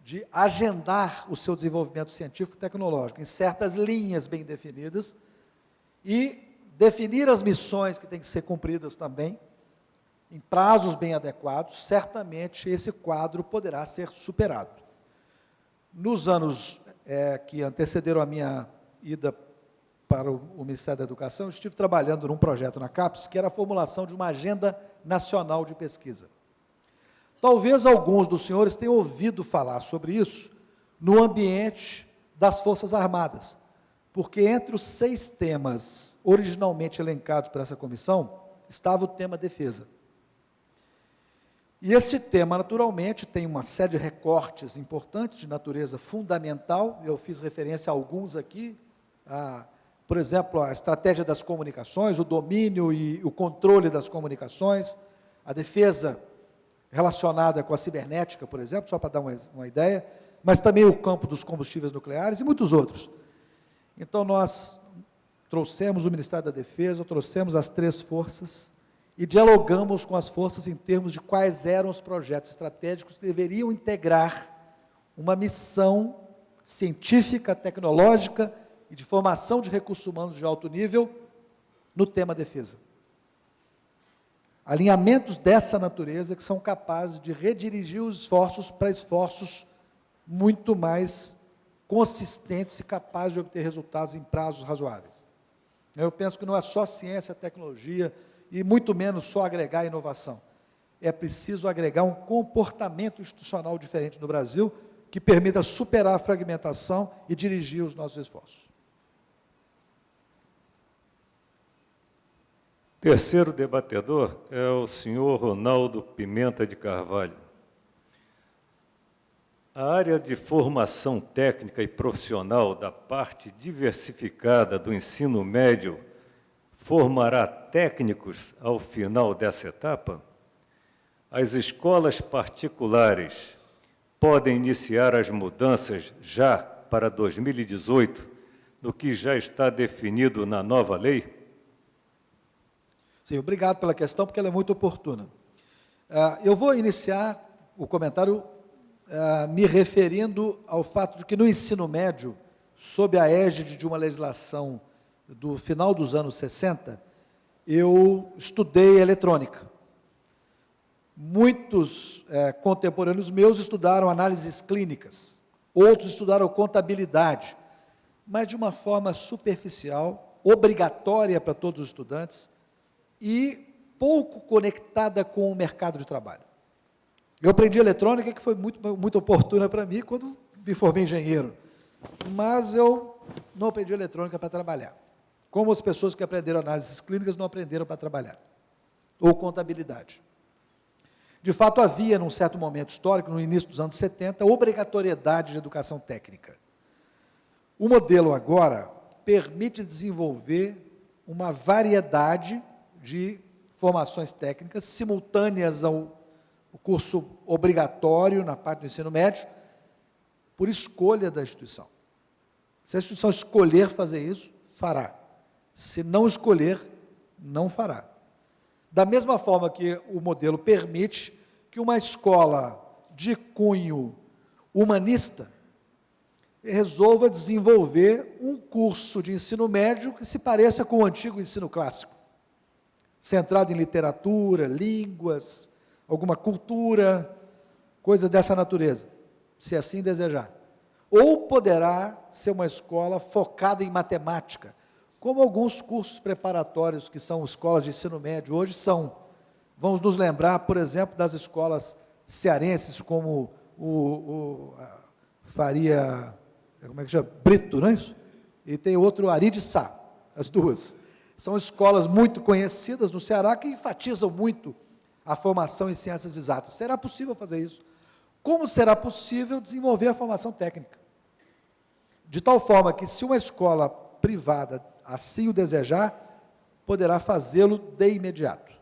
de agendar o seu desenvolvimento científico e tecnológico em certas linhas bem definidas e definir as missões que têm que ser cumpridas também, em prazos bem adequados, certamente esse quadro poderá ser superado. Nos anos é, que antecederam a minha ida para o, Ministério da Educação, estive trabalhando num projeto na CAPES, que era a formulação de uma agenda nacional de pesquisa. Talvez alguns dos senhores tenham ouvido falar sobre isso no ambiente das Forças Armadas, porque entre os seis temas originalmente elencados por essa comissão, estava o tema defesa. E este tema, naturalmente, tem uma série de recortes importantes de natureza fundamental, eu fiz referência a alguns aqui, por exemplo, a estratégia das comunicações, o domínio e o controle das comunicações, a defesa relacionada com a cibernética, por exemplo, só para dar uma, uma ideia, mas também o campo dos combustíveis nucleares e muitos outros. Então, nós trouxemos o Ministério da Defesa, trouxemos as três forças, e dialogamos com as forças em termos de quais eram os projetos estratégicos que deveriam integrar uma missão científica, tecnológica e de formação de recursos humanos de alto nível no tema defesa. Alinhamentos dessa natureza que são capazes de redirigir os esforços para esforços muito mais consistentes e capazes de obter resultados em prazos razoáveis. Eu penso que não é só ciência, tecnologia, e muito menos só agregar inovação. É preciso agregar um comportamento institucional diferente no Brasil que permita superar a fragmentação e dirigir os nossos esforços.
Terceiro debatedor é o senhor Ronaldo Pimenta de Carvalho. A área de formação técnica e profissional da parte diversificada do ensino médio formará técnicos ao final dessa etapa? As escolas particulares podem iniciar as mudanças já para 2018, no que já está definido na nova lei?
Sim, obrigado pela questão, porque ela é muito oportuna. Uh, eu vou iniciar o comentário uh, me referindo ao fato de que no ensino médio, sob a égide de uma legislação do final dos anos 60, eu estudei eletrônica. Muitos é, contemporâneos meus estudaram análises clínicas, outros estudaram contabilidade, mas de uma forma superficial, obrigatória para todos os estudantes e pouco conectada com o mercado de trabalho. Eu aprendi eletrônica, que foi muito, muito oportuna para mim quando me formei engenheiro, mas eu não aprendi eletrônica para trabalhar como as pessoas que aprenderam análises clínicas não aprenderam para trabalhar, ou contabilidade. De fato, havia, num certo momento histórico, no início dos anos 70, obrigatoriedade de educação técnica. O modelo agora permite desenvolver uma variedade de formações técnicas simultâneas ao curso obrigatório na parte do ensino médio, por escolha da instituição. Se a instituição escolher fazer isso, fará. Se não escolher, não fará. Da mesma forma que o modelo permite que uma escola de cunho humanista resolva desenvolver um curso de ensino médio que se pareça com o antigo ensino clássico, centrado em literatura, línguas, alguma cultura, coisas dessa natureza, se assim desejar. Ou poderá ser uma escola focada em matemática, como alguns cursos preparatórios que são escolas de ensino médio hoje são. Vamos nos lembrar, por exemplo, das escolas cearenses, como o, o Faria como é que chama? Brito, não é isso? E tem outro, Ari de Sá, as duas. São escolas muito conhecidas no Ceará que enfatizam muito a formação em ciências exatas. Será possível fazer isso? Como será possível desenvolver a formação técnica? De tal forma que, se uma escola privada assim o desejar, poderá fazê-lo de imediato.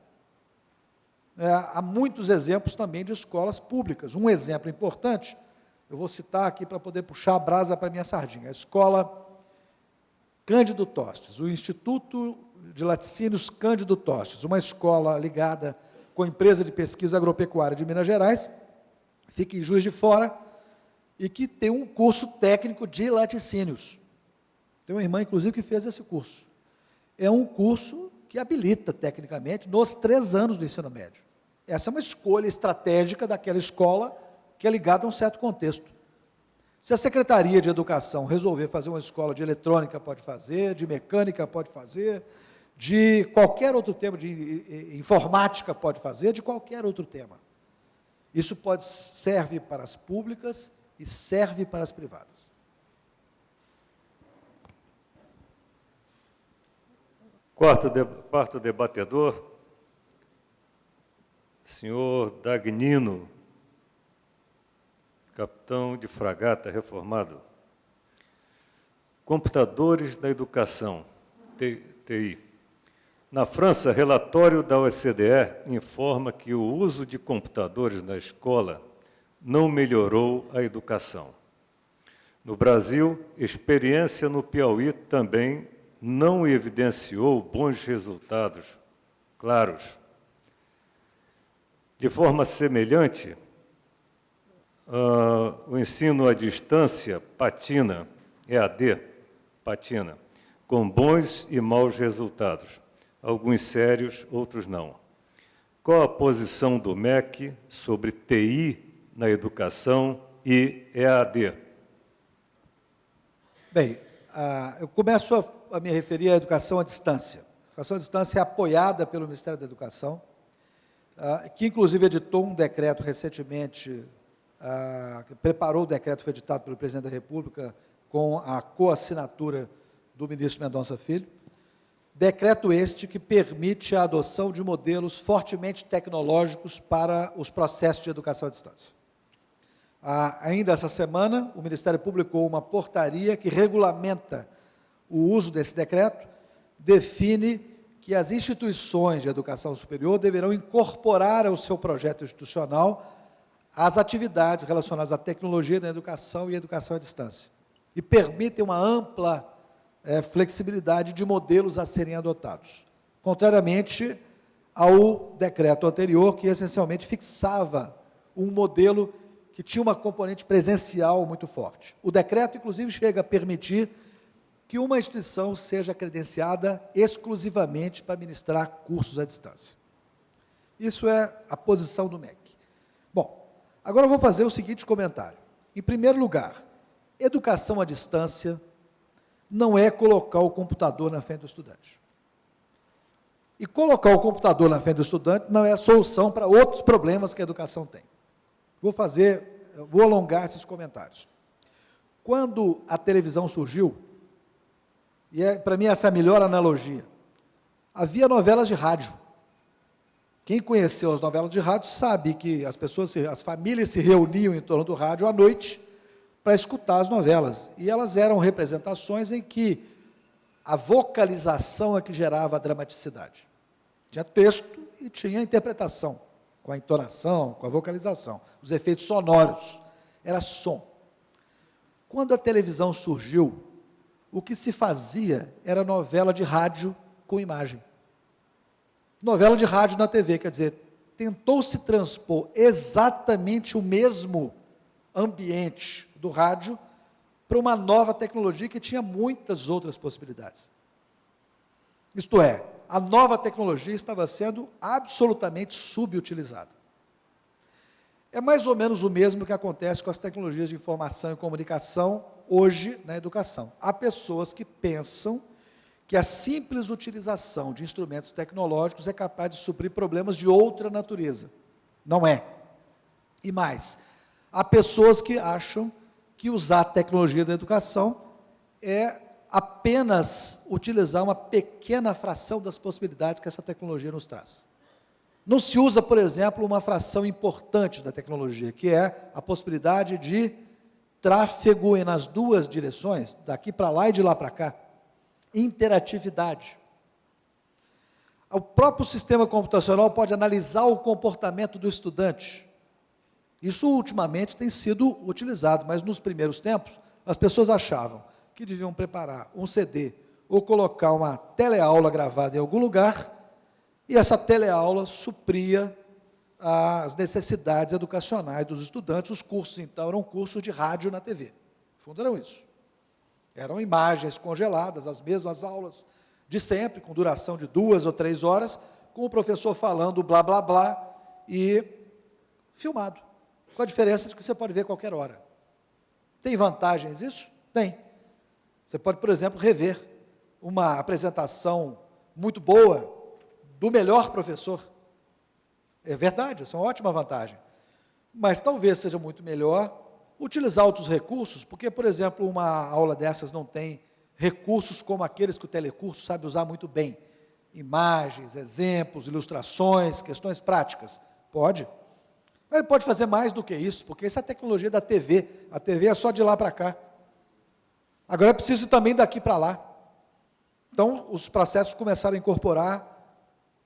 É, há muitos exemplos também de escolas públicas. Um exemplo importante eu vou citar aqui para poder puxar a brasa para a minha sardinha. A escola Cândido Tostes, o Instituto de Laticínios Cândido Tostes, uma escola ligada com a empresa de pesquisa agropecuária de Minas Gerais, fica em Juiz de Fora, e que tem um curso técnico de laticínios. Tem uma irmã, inclusive, que fez esse curso. É um curso que habilita, tecnicamente, nos três anos do ensino médio. Essa é uma escolha estratégica daquela escola que é ligado a um certo contexto. Se a Secretaria de Educação resolver fazer uma escola de eletrônica, pode fazer, de mecânica, pode fazer, de qualquer outro tema, de informática, pode fazer, de qualquer outro tema. Isso pode serve para as públicas e serve para as privadas.
Quarto, de, quarto debatedor, senhor Dagnino capitão de fragata reformado. Computadores da educação, TI. Na França, relatório da OCDE informa que o uso de computadores na escola não melhorou a educação. No Brasil, experiência no Piauí também não evidenciou bons resultados claros. De forma semelhante, Uh, o ensino à distância patina, EAD, patina, com bons e maus resultados, alguns sérios, outros não. Qual a posição do MEC sobre TI na educação e EAD?
Bem, eu começo a, me referir à educação à distância. A educação à distância é apoiada pelo Ministério da Educação, que inclusive editou um decreto recentemente preparou o decreto, foi editado pelo presidente da República, com a coassinatura do ministro Mendonça Filho. Decreto este que permite a adoção de modelos fortemente tecnológicos para os processos de educação à distância. Ah, ainda essa semana, o Ministério publicou uma portaria que regulamenta o uso desse decreto, define que as instituições de educação superior deverão incorporar ao seu projeto institucional as atividades relacionadas à tecnologia da educação e educação à distância. E permitem uma ampla é, flexibilidade de modelos a serem adotados. Contrariamente ao decreto anterior, que essencialmente fixava um modelo que tinha uma componente presencial muito forte. O decreto, inclusive, chega a permitir que uma instituição seja credenciada exclusivamente para ministrar cursos à distância. Isso é a posição do MEC. Agora eu vou fazer o seguinte comentário. Em primeiro lugar, educação à distância não é colocar o computador na frente do estudante. E colocar o computador na frente do estudante não é a solução para outros problemas que a educação tem. Vou fazer, vou alongar esses comentários. Quando a televisão surgiu, e é, para mim essa é a melhor analogia, havia novelas de rádio. Quem conheceu as novelas de rádio sabe que as pessoas, as famílias se reuniam em torno do rádio à noite para escutar as novelas. E elas eram representações em que a vocalização é que gerava a dramaticidade. Tinha texto e tinha interpretação, com a entonação, com a vocalização, os efeitos sonoros. Era som. Quando a televisão surgiu, o que se fazia era novela de rádio com imagem. Novela de rádio na TV, quer dizer, tentou-se transpor exatamente o mesmo ambiente do rádio para uma nova tecnologia que tinha muitas outras possibilidades. Isto é, a nova tecnologia estava sendo absolutamente subutilizada. É mais ou menos o mesmo que acontece com as tecnologias de informação e comunicação hoje na educação. Há pessoas que pensam que a simples utilização de instrumentos tecnológicos é capaz de suprir problemas de outra natureza. Não é. E mais, há pessoas que acham que usar a tecnologia da educação é apenas utilizar uma pequena fração das possibilidades que essa tecnologia nos traz. Não se usa, por exemplo, uma fração importante da tecnologia, que é a possibilidade de tráfego nas duas direções, daqui para lá e de lá para cá interatividade. O próprio sistema computacional pode analisar o comportamento do estudante. Isso ultimamente tem sido utilizado, mas nos primeiros tempos as pessoas achavam que deviam preparar um CD ou colocar uma teleaula gravada em algum lugar e essa teleaula supria as necessidades educacionais dos estudantes. Os cursos, então, eram cursos de rádio na TV. No fundo, eram isso. Eram imagens congeladas, as mesmas aulas de sempre, com duração de duas ou três horas, com o professor falando blá, blá, blá, e filmado. Com a diferença de que você pode ver qualquer hora. Tem vantagens isso? Tem. Você pode, por exemplo, rever uma apresentação muito boa do melhor professor. É verdade, essa é uma ótima vantagem. Mas talvez seja muito melhor utilizar outros recursos, porque, por exemplo, uma aula dessas não tem recursos como aqueles que o telecurso sabe usar muito bem. Imagens, exemplos, ilustrações, questões práticas. Pode. Mas pode fazer mais do que isso, porque essa é a tecnologia da TV. A TV é só de lá para cá. Agora é preciso também daqui para lá. Então, os processos começaram a incorporar,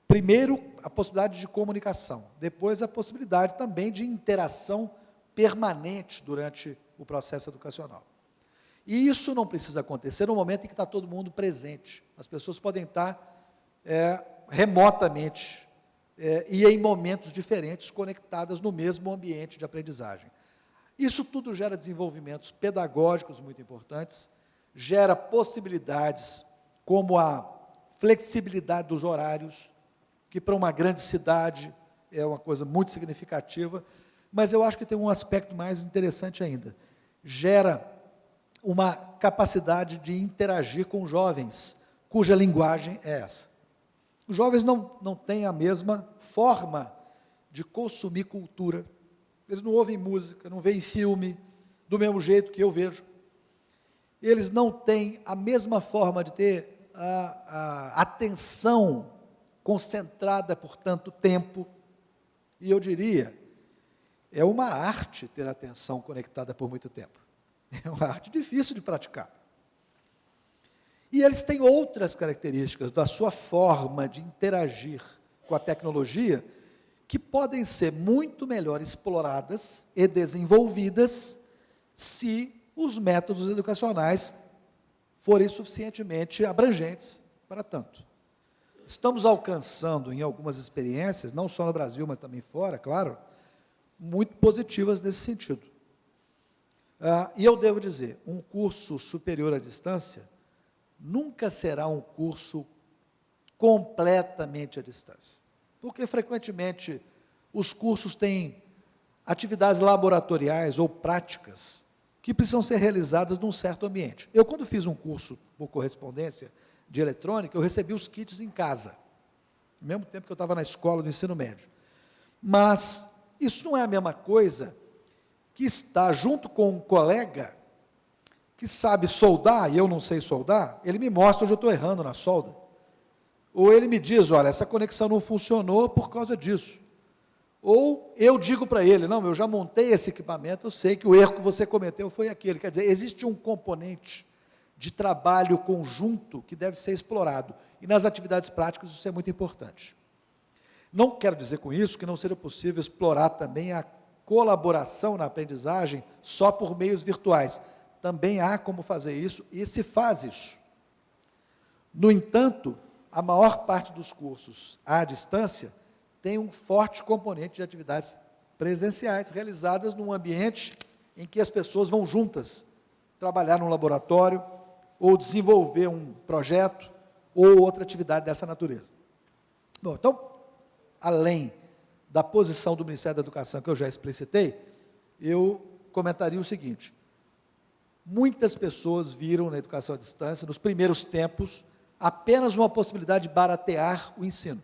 primeiro, a possibilidade de comunicação, depois a possibilidade também de interação permanente durante o processo educacional. E isso não precisa acontecer no momento em que está todo mundo presente. As pessoas podem estar é, remotamente é, e em momentos diferentes conectadas no mesmo ambiente de aprendizagem. Isso tudo gera desenvolvimentos pedagógicos muito importantes, gera possibilidades como a flexibilidade dos horários, que para uma grande cidade é uma coisa muito significativa, mas eu acho que tem um aspecto mais interessante ainda. Gera uma capacidade de interagir com jovens, cuja linguagem é essa. Os jovens não, não têm a mesma forma de consumir cultura. Eles não ouvem música, não veem filme do mesmo jeito que eu vejo. Eles não têm a mesma forma de ter a, a atenção concentrada por tanto tempo. E eu diria é uma arte ter atenção conectada por muito tempo. É uma arte difícil de praticar. E eles têm outras características da sua forma de interagir com a tecnologia que podem ser muito melhor exploradas e desenvolvidas se os métodos educacionais forem suficientemente abrangentes para tanto. Estamos alcançando em algumas experiências, não só no Brasil, mas também fora, claro, muito positivas nesse sentido. Ah, e eu devo dizer, um curso superior à distância nunca será um curso completamente à distância. Porque, frequentemente, os cursos têm atividades laboratoriais ou práticas que precisam ser realizadas num certo ambiente. Eu, quando fiz um curso por correspondência de eletrônica, eu recebi os kits em casa, ao mesmo tempo que eu estava na escola do ensino médio. Mas isso não é a mesma coisa que estar junto com um colega que sabe soldar e eu não sei soldar, ele me mostra onde eu estou errando na solda. Ou ele me diz, olha, essa conexão não funcionou por causa disso. ou eu digo para ele, não, eu já montei esse equipamento, eu sei que o erro que você cometeu foi aquele. Quer dizer, existe um componente de trabalho conjunto que deve ser explorado. E nas atividades práticas isso é muito importante. Não quero dizer com isso que não seja possível explorar também a colaboração na aprendizagem só por meios virtuais. Também há como fazer isso e se faz isso. No entanto, a maior parte dos cursos à distância tem um forte componente de atividades presenciais realizadas num ambiente em que as pessoas vão juntas trabalhar num laboratório ou desenvolver um projeto ou outra atividade dessa natureza. Bom, então, além da posição do Ministério da Educação que eu já explicitei, eu comentaria o seguinte: muitas pessoas viram na educação à distância, nos primeiros tempos, apenas uma possibilidade de baratear o ensino.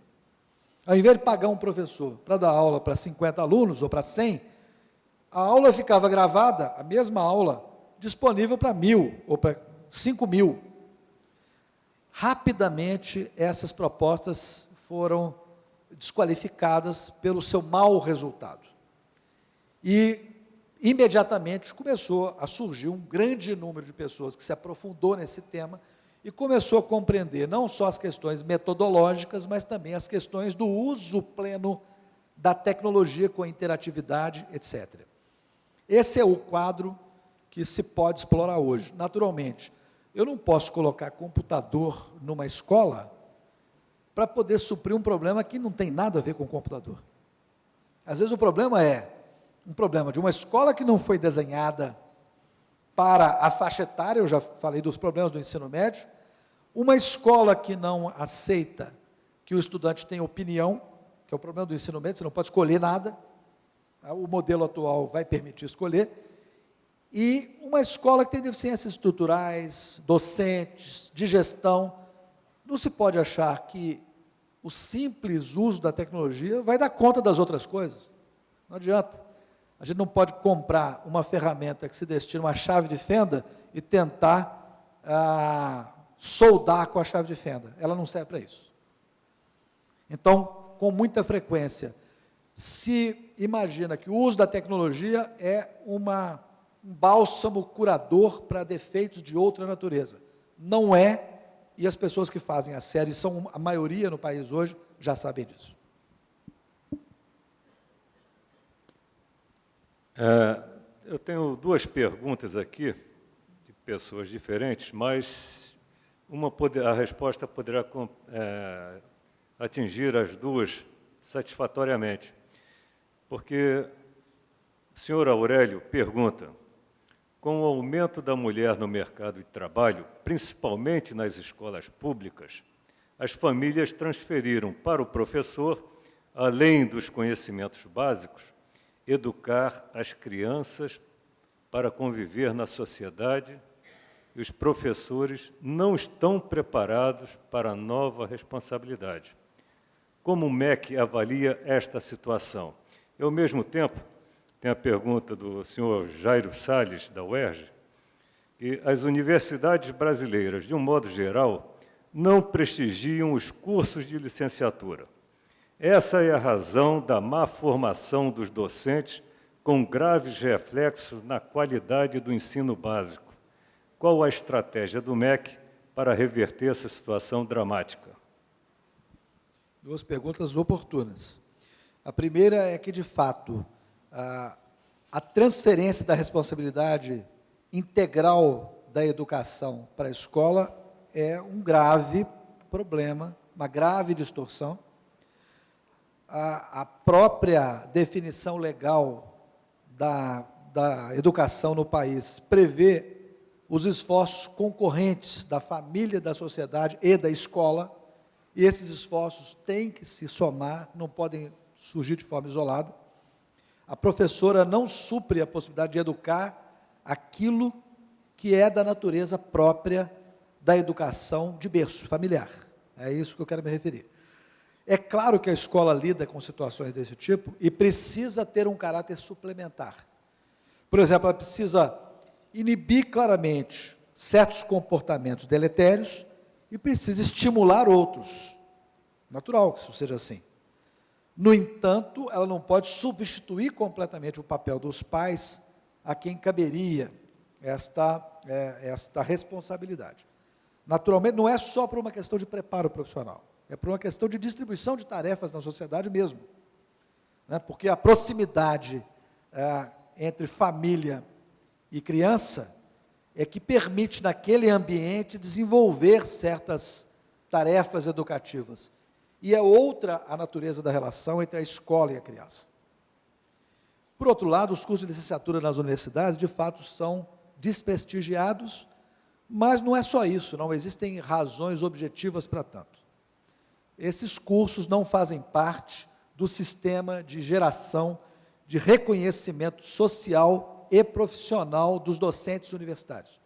Ao invés de pagar um professor para dar aula para 50 alunos ou para 100, a aula ficava gravada, a mesma aula, disponível para mil ou para 5 mil. Rapidamente, essas propostas foram desqualificadas pelo seu mau resultado. E, imediatamente, começou a surgir um grande número de pessoas que se aprofundou nesse tema e começou a compreender não só as questões metodológicas, mas também as questões do uso pleno da tecnologia com a interatividade, etc. Esse é o quadro que se pode explorar hoje. Naturalmente, eu não posso colocar computador numa escola para poder suprir um problema que não tem nada a ver com computador. Às vezes o problema é um problema de uma escola que não foi desenhada para a faixa etária, eu já falei dos problemas do ensino médio, uma escola que não aceita que o estudante tenha opinião, que é o problema do ensino médio, você não pode escolher nada, tá? o modelo atual vai permitir escolher, e uma escola que tem deficiências estruturais, docentes, de gestão, não se pode achar que o simples uso da tecnologia vai dar conta das outras coisas. Não adianta. A gente não pode comprar uma ferramenta que se destina a uma chave de fenda e tentar ah, soldar com a chave de fenda. Ela não serve para isso. Então, com muita frequência, se imagina que o uso da tecnologia é uma, um bálsamo curador para defeitos de outra natureza. Não é, e as pessoas que fazem a série, são a maioria no país hoje, já sabem disso.
É, eu tenho duas perguntas aqui, de pessoas diferentes, mas uma poder, a resposta poderá é, atingir as duas satisfatoriamente. Porque o senhor Aurélio pergunta, com o aumento da mulher no mercado de trabalho, principalmente nas escolas públicas, as famílias transferiram para o professor, além dos conhecimentos básicos, educar as crianças para conviver na sociedade e os professores não estão preparados para a nova responsabilidade. Como o MEC avalia esta situação? E, ao mesmo tempo, tem a pergunta do senhor Jairo Salles, da UERJ, que as universidades brasileiras, de um modo geral, não prestigiam os cursos de licenciatura. Essa é a razão da má formação dos docentes, com graves reflexos na qualidade do ensino básico. Qual a estratégia do MEC para reverter essa situação dramática?
Duas perguntas oportunas. A primeira é que, de fato, a, a transferência da responsabilidade integral da educação para a escola é um grave problema, uma grave distorção. A, a própria definição legal da, da educação no país prevê os esforços concorrentes da família, da sociedade e da escola, e esses esforços têm que se somar, não podem surgir de forma isolada. A professora não supre a possibilidade de educar aquilo que é da natureza própria da educação de berço familiar. É isso que eu quero me referir. É claro que a escola lida com situações desse tipo e precisa ter um caráter suplementar. Por exemplo, ela precisa inibir claramente certos comportamentos deletérios e precisa estimular outros. Natural que isso seja assim. No entanto, ela não pode substituir completamente o papel dos pais a quem caberia esta, é, esta responsabilidade. Naturalmente, não é só por uma questão de preparo profissional, é por uma questão de distribuição de tarefas na sociedade mesmo. Né? Porque a proximidade é, entre família e criança é que permite, naquele ambiente, desenvolver certas tarefas educativas e é outra a natureza da relação entre a escola e a criança. Por outro lado, os cursos de licenciatura nas universidades, de fato, são desprestigiados, mas não é só isso, não existem razões objetivas para tanto. Esses cursos não fazem parte do sistema de geração de reconhecimento social e profissional dos docentes universitários.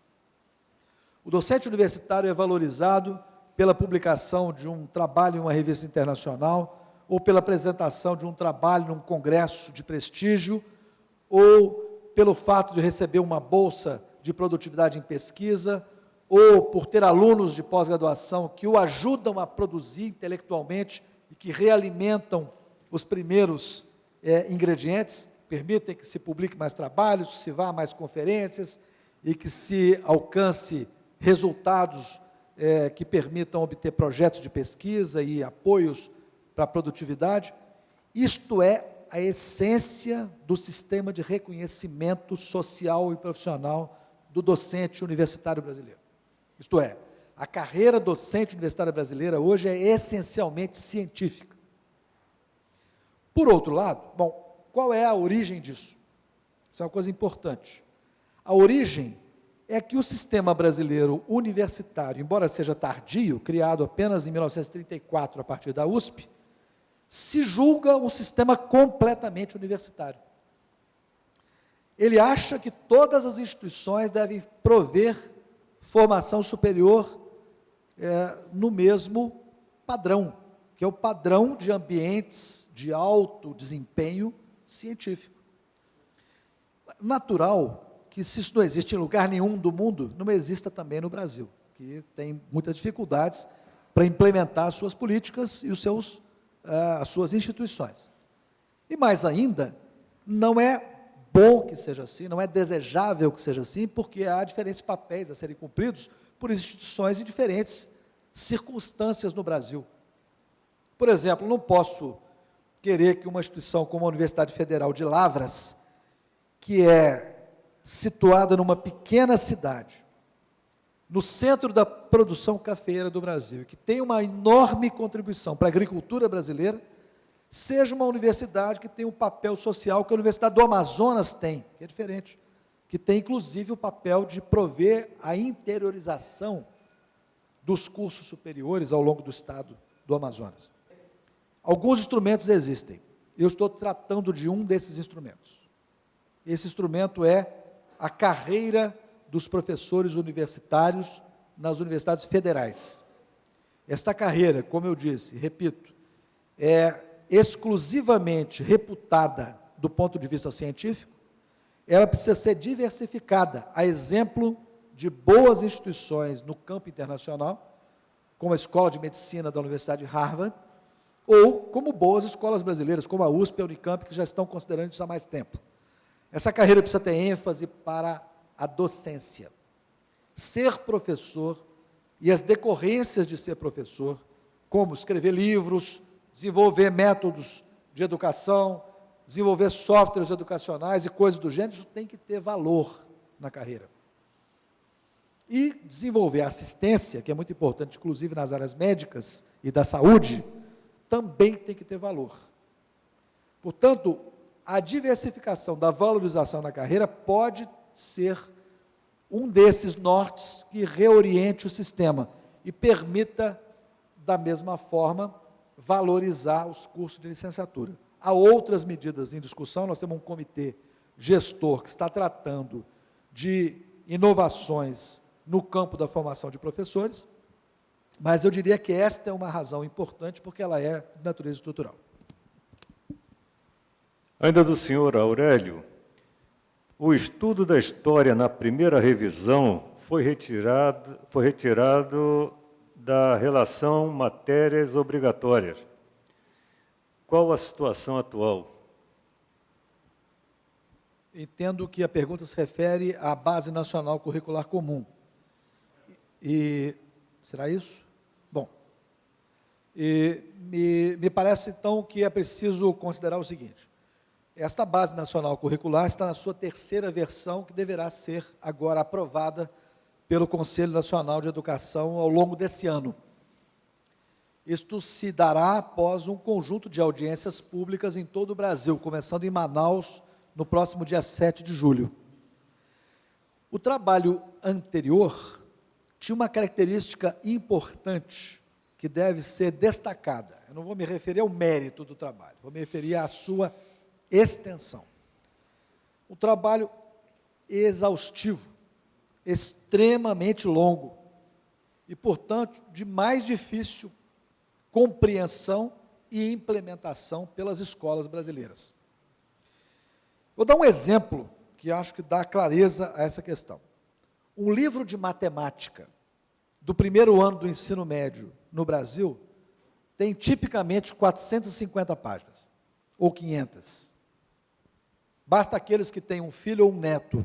O docente universitário é valorizado pela publicação de um trabalho em uma revista internacional, ou pela apresentação de um trabalho num congresso de prestígio, ou pelo fato de receber uma bolsa de produtividade em pesquisa, ou por ter alunos de pós-graduação que o ajudam a produzir intelectualmente e que realimentam os primeiros é, ingredientes, permitem que se publique mais trabalhos, se vá a mais conferências e que se alcance resultados é, que permitam obter projetos de pesquisa e apoios para a produtividade. Isto é a essência do sistema de reconhecimento social e profissional do docente universitário brasileiro. Isto é, a carreira docente universitária brasileira hoje é essencialmente científica. Por outro lado, bom, qual é a origem disso? Isso é uma coisa importante. A origem é que o sistema brasileiro universitário, embora seja tardio, criado apenas em 1934 a partir da USP, se julga um sistema completamente universitário. Ele acha que todas as instituições devem prover formação superior é, no mesmo padrão, que é o padrão de ambientes de alto desempenho científico. Natural que se isso não existe em lugar nenhum do mundo, não exista também no Brasil, que tem muitas dificuldades para implementar as suas políticas e os seus, uh, as suas instituições. E mais ainda, não é bom que seja assim, não é desejável que seja assim, porque há diferentes papéis a serem cumpridos por instituições em diferentes circunstâncias no Brasil. Por exemplo, não posso querer que uma instituição como a Universidade Federal de Lavras, que é situada numa pequena cidade, no centro da produção cafeeira do Brasil, que tem uma enorme contribuição para a agricultura brasileira, seja uma universidade que tem um papel social que a Universidade do Amazonas tem, que é diferente, que tem inclusive o papel de prover a interiorização dos cursos superiores ao longo do estado do Amazonas. Alguns instrumentos existem. Eu estou tratando de um desses instrumentos. Esse instrumento é a carreira dos professores universitários nas universidades federais. Esta carreira, como eu disse, repito, é exclusivamente reputada do ponto de vista científico, ela precisa ser diversificada, a exemplo de boas instituições no campo internacional, como a Escola de Medicina da Universidade de Harvard, ou como boas escolas brasileiras, como a USP e a Unicamp, que já estão considerando isso há mais tempo. Essa carreira precisa ter ênfase para a docência. Ser professor e as decorrências de ser professor, como escrever livros, desenvolver métodos de educação, desenvolver softwares educacionais e coisas do gênero, isso tem que ter valor na carreira. E desenvolver assistência, que é muito importante, inclusive nas áreas médicas e da saúde, também tem que ter valor. Portanto, a diversificação da valorização na carreira pode ser um desses nortes que reoriente o sistema e permita, da mesma forma, valorizar os cursos de licenciatura. Há outras medidas em discussão, nós temos um comitê gestor que está tratando de inovações no campo da formação de professores, mas eu diria que esta é uma razão importante porque ela é de natureza estrutural.
Ainda do senhor Aurélio, o estudo da história na primeira revisão foi retirado, foi retirado da relação matérias obrigatórias. qual a situação atual?
Entendo que a pergunta se refere à Base Nacional Curricular Comum. E será isso? Bom, e me, me parece então que é preciso considerar o seguinte: esta Base Nacional Curricular está na sua terceira versão, que deverá ser agora aprovada pelo Conselho Nacional de Educação ao longo desse ano. Isto se dará após um conjunto de audiências públicas em todo o Brasil, começando em Manaus, no próximo dia 7 de julho. O trabalho anterior tinha uma característica importante que deve ser destacada. Eu não vou me referir ao mérito do trabalho, vou me referir à sua extensão. Um trabalho exaustivo, extremamente longo e, portanto, de mais difícil compreensão e implementação pelas escolas brasileiras. Vou dar um exemplo que acho que dá clareza a essa questão. Um livro de matemática do primeiro ano do ensino médio no Brasil tem tipicamente 450 páginas, ou 500. Basta aqueles que têm um filho ou um neto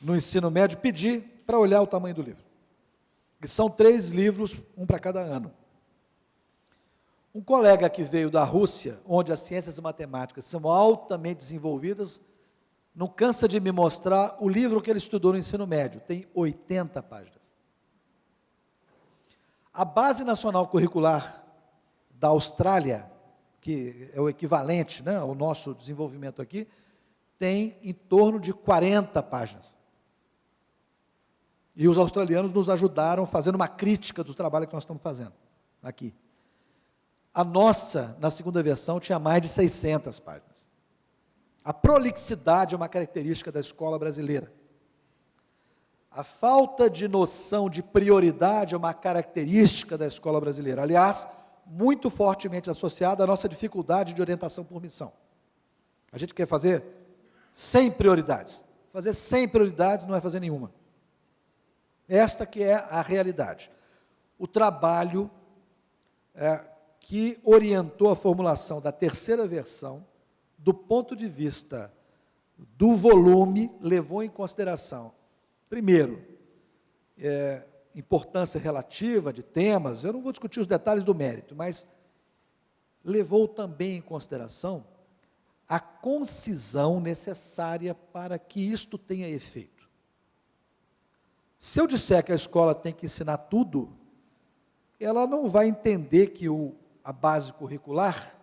no ensino médio pedir para olhar o tamanho do livro. E são três livros, um para cada ano. Um colega que veio da Rússia, onde as ciências matemáticas são altamente desenvolvidas, não cansa de me mostrar o livro que ele estudou no ensino médio, tem 80 páginas. A Base Nacional Curricular da Austrália, que é o equivalente né, ao nosso desenvolvimento aqui, tem em torno de 40 páginas. E os australianos nos ajudaram fazendo uma crítica do trabalho que nós estamos fazendo aqui. A nossa, na segunda versão, tinha mais de 600 páginas. A prolixidade é uma característica da escola brasileira. A falta de noção de prioridade é uma característica da escola brasileira. Aliás, muito fortemente associada à nossa dificuldade de orientação por missão. A gente quer fazer 100 prioridades. Fazer 100 prioridades não é fazer nenhuma. Esta que é a realidade. O trabalho é, que orientou a formulação da terceira versão, do ponto de vista do volume, levou em consideração, primeiro, é, importância relativa de temas, eu não vou discutir os detalhes do mérito, mas levou também em consideração a concisão necessária para que isto tenha efeito. Se eu disser que a escola tem que ensinar tudo, ela não vai entender que o a base curricular,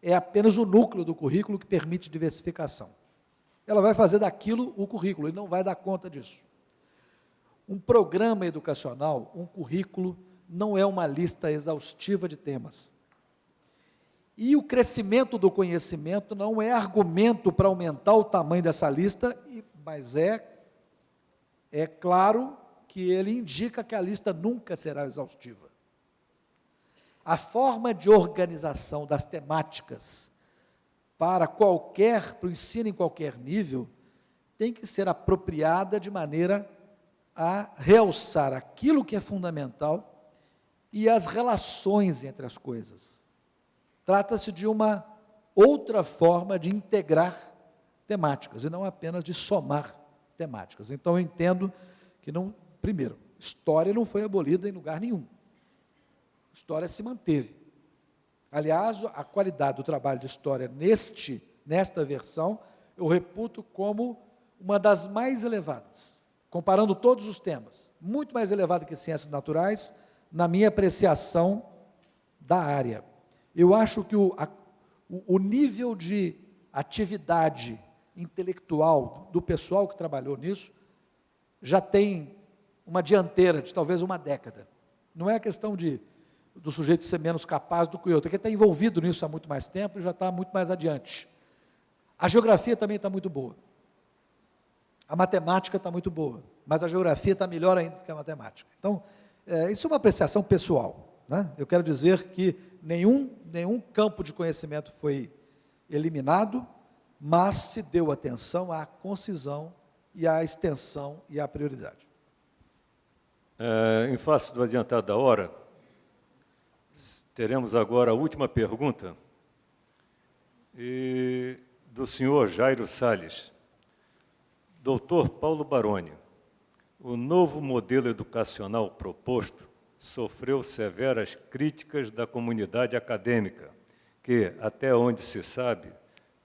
é apenas o núcleo do currículo que permite diversificação. Ela vai fazer daquilo o currículo e não vai dar conta disso. Um programa educacional, um currículo, não é uma lista exaustiva de temas. E o crescimento do conhecimento não é argumento para aumentar o tamanho dessa lista, mas é, é claro que ele indica que a lista nunca será exaustiva a forma de organização das temáticas para qualquer, para o ensino em qualquer nível, tem que ser apropriada de maneira a realçar aquilo que é fundamental e as relações entre as coisas. Trata-se de uma outra forma de integrar temáticas e não apenas de somar temáticas. Então eu entendo que não, primeiro, história não foi abolida em lugar nenhum história se manteve. Aliás, a qualidade do trabalho de história neste, nesta versão, eu reputo como uma das mais elevadas, comparando todos os temas, muito mais elevada que ciências naturais, na minha apreciação da área. Eu acho que o, a, o nível de atividade intelectual do pessoal que trabalhou nisso já tem uma dianteira de talvez uma década. Não é questão de do sujeito ser menos capaz do que o outro, que está envolvido nisso há muito mais tempo e já está muito mais adiante. A geografia também está muito boa. A matemática está muito boa, mas a geografia está melhor ainda que a matemática. Então, é, isso é uma apreciação pessoal. Né? Eu quero dizer que nenhum, nenhum campo de conhecimento foi eliminado, mas se deu atenção à concisão e à extensão e à prioridade.
É, em face do adiantado da hora, Teremos agora a última pergunta. e do senhor Jairo Salles. Doutor Paulo Baroni, o novo modelo educacional proposto sofreu severas críticas da comunidade acadêmica, que, até onde se sabe,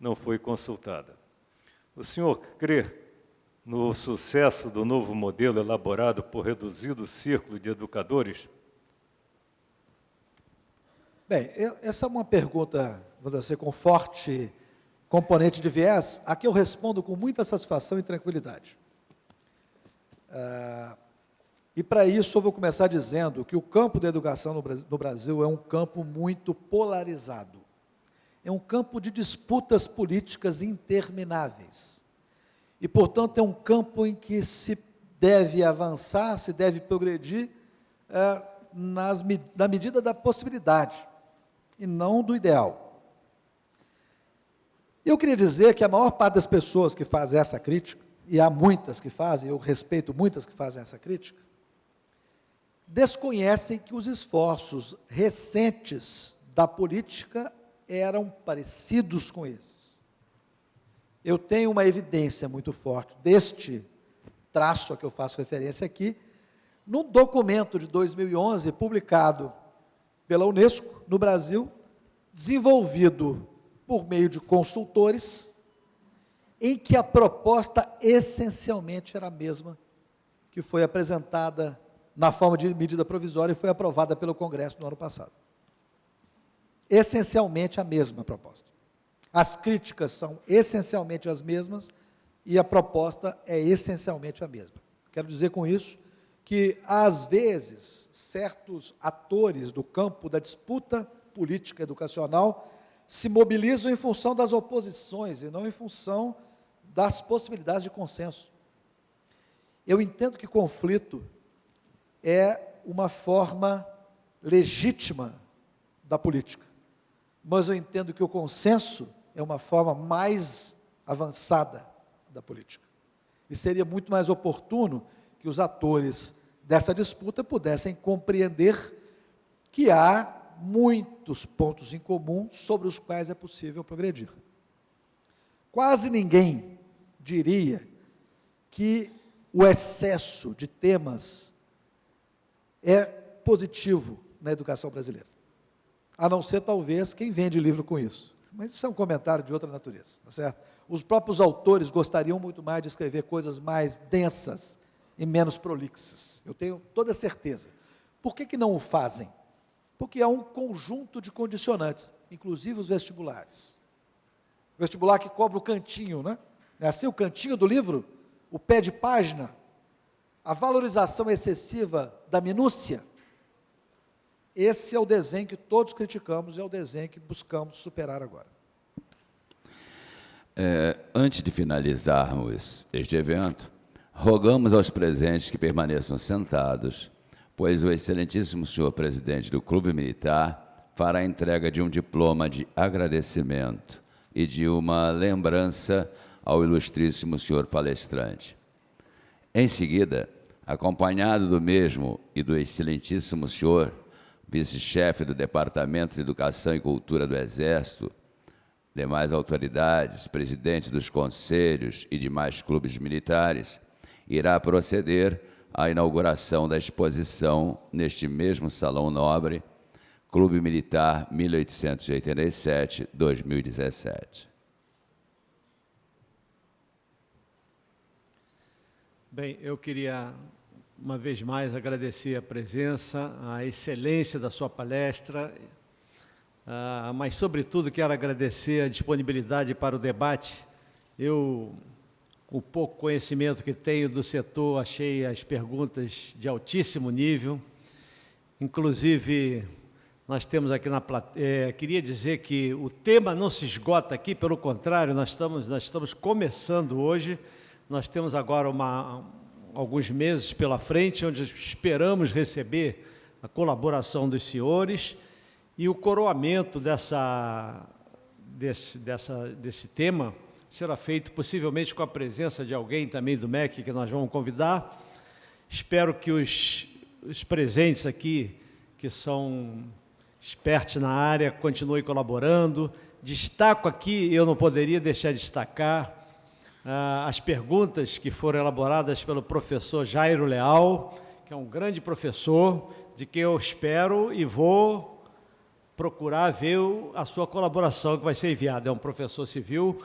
não foi consultada. O senhor crê no sucesso do novo modelo elaborado por reduzido círculo de educadores?
Bem, essa é uma pergunta, vou dizer, com forte componente de viés, a que eu respondo com muita satisfação e tranquilidade. Uh, e para isso eu vou começar dizendo que o campo da educação no Brasil é um campo muito polarizado. É um campo de disputas políticas intermináveis. E, portanto, é um campo em que se deve avançar, se deve progredir é, nas, na medida da possibilidade e não do ideal. Eu queria dizer que a maior parte das pessoas que fazem essa crítica, e há muitas que fazem, eu respeito muitas que fazem essa crítica, desconhecem que os esforços recentes da política eram parecidos com esses. Eu tenho uma evidência muito forte deste traço a que eu faço referência aqui, num documento de 2011, publicado pela Unesco no Brasil, desenvolvido por meio de consultores, em que a proposta essencialmente era a mesma que foi apresentada na forma de medida provisória e foi aprovada pelo Congresso no ano passado. Essencialmente a mesma proposta. As críticas são essencialmente as mesmas e a proposta é essencialmente a mesma. Quero dizer com isso que, às vezes, certos atores do campo da disputa política educacional se mobilizam em função das oposições e não em função das possibilidades de consenso. Eu entendo que conflito é uma forma legítima da política. Mas eu entendo que o consenso é uma forma mais avançada da política. E seria muito mais oportuno que os atores dessa disputa pudessem compreender que há muitos pontos em comum sobre os quais é possível progredir. Quase ninguém diria que o excesso de temas é positivo na educação brasileira. A não ser, talvez, quem vende livro com isso. Mas isso é um comentário de outra natureza, tá certo? Os próprios autores gostariam muito mais de escrever coisas mais densas e menos prolixas. Eu tenho toda certeza. Por que, que não o fazem? Porque há um conjunto de condicionantes, inclusive os vestibulares. O vestibular que cobra o cantinho, né? É assim o cantinho do livro, o pé de página, a valorização excessiva da minúcia, esse é o desenho que todos criticamos é o desenho que buscamos superar agora.
É, antes de finalizarmos este evento, rogamos aos presentes que permaneçam sentados, pois o excelentíssimo senhor presidente do Clube Militar fará a entrega de um diploma de agradecimento e de uma lembrança ao ilustríssimo senhor palestrante. Em seguida, acompanhado do mesmo e do excelentíssimo senhor, vice-chefe do Departamento de Educação e Cultura do Exército, demais autoridades, presidentes dos conselhos e demais clubes militares, irá proceder à inauguração da exposição neste mesmo Salão Nobre, Clube Militar 1887-2017.
Bem, eu queria uma vez mais agradecer a presença, a excelência da sua palestra, uh, mas sobretudo quero agradecer a disponibilidade para o debate. Eu, o pouco conhecimento que tenho do setor, achei as perguntas de altíssimo nível, inclusive nós temos aqui na plateia, é, queria dizer que o tema não se esgota aqui, pelo contrário, nós estamos, nós estamos começando hoje, nós temos agora uma, alguns meses pela frente, onde esperamos receber a colaboração dos senhores e o coroamento dessa, desse, dessa, desse tema será feito possivelmente com a presença de alguém também do MEC que nós vamos convidar. Espero que os, os presentes aqui, que são expertos na área, continuem colaborando, destaco aqui, eu não poderia deixar de destacar, ah, as perguntas que foram elaboradas pelo professor Jairo Leal, que é um grande professor, de que eu espero e vou procurar ver a sua colaboração que vai ser enviada. É um professor civil,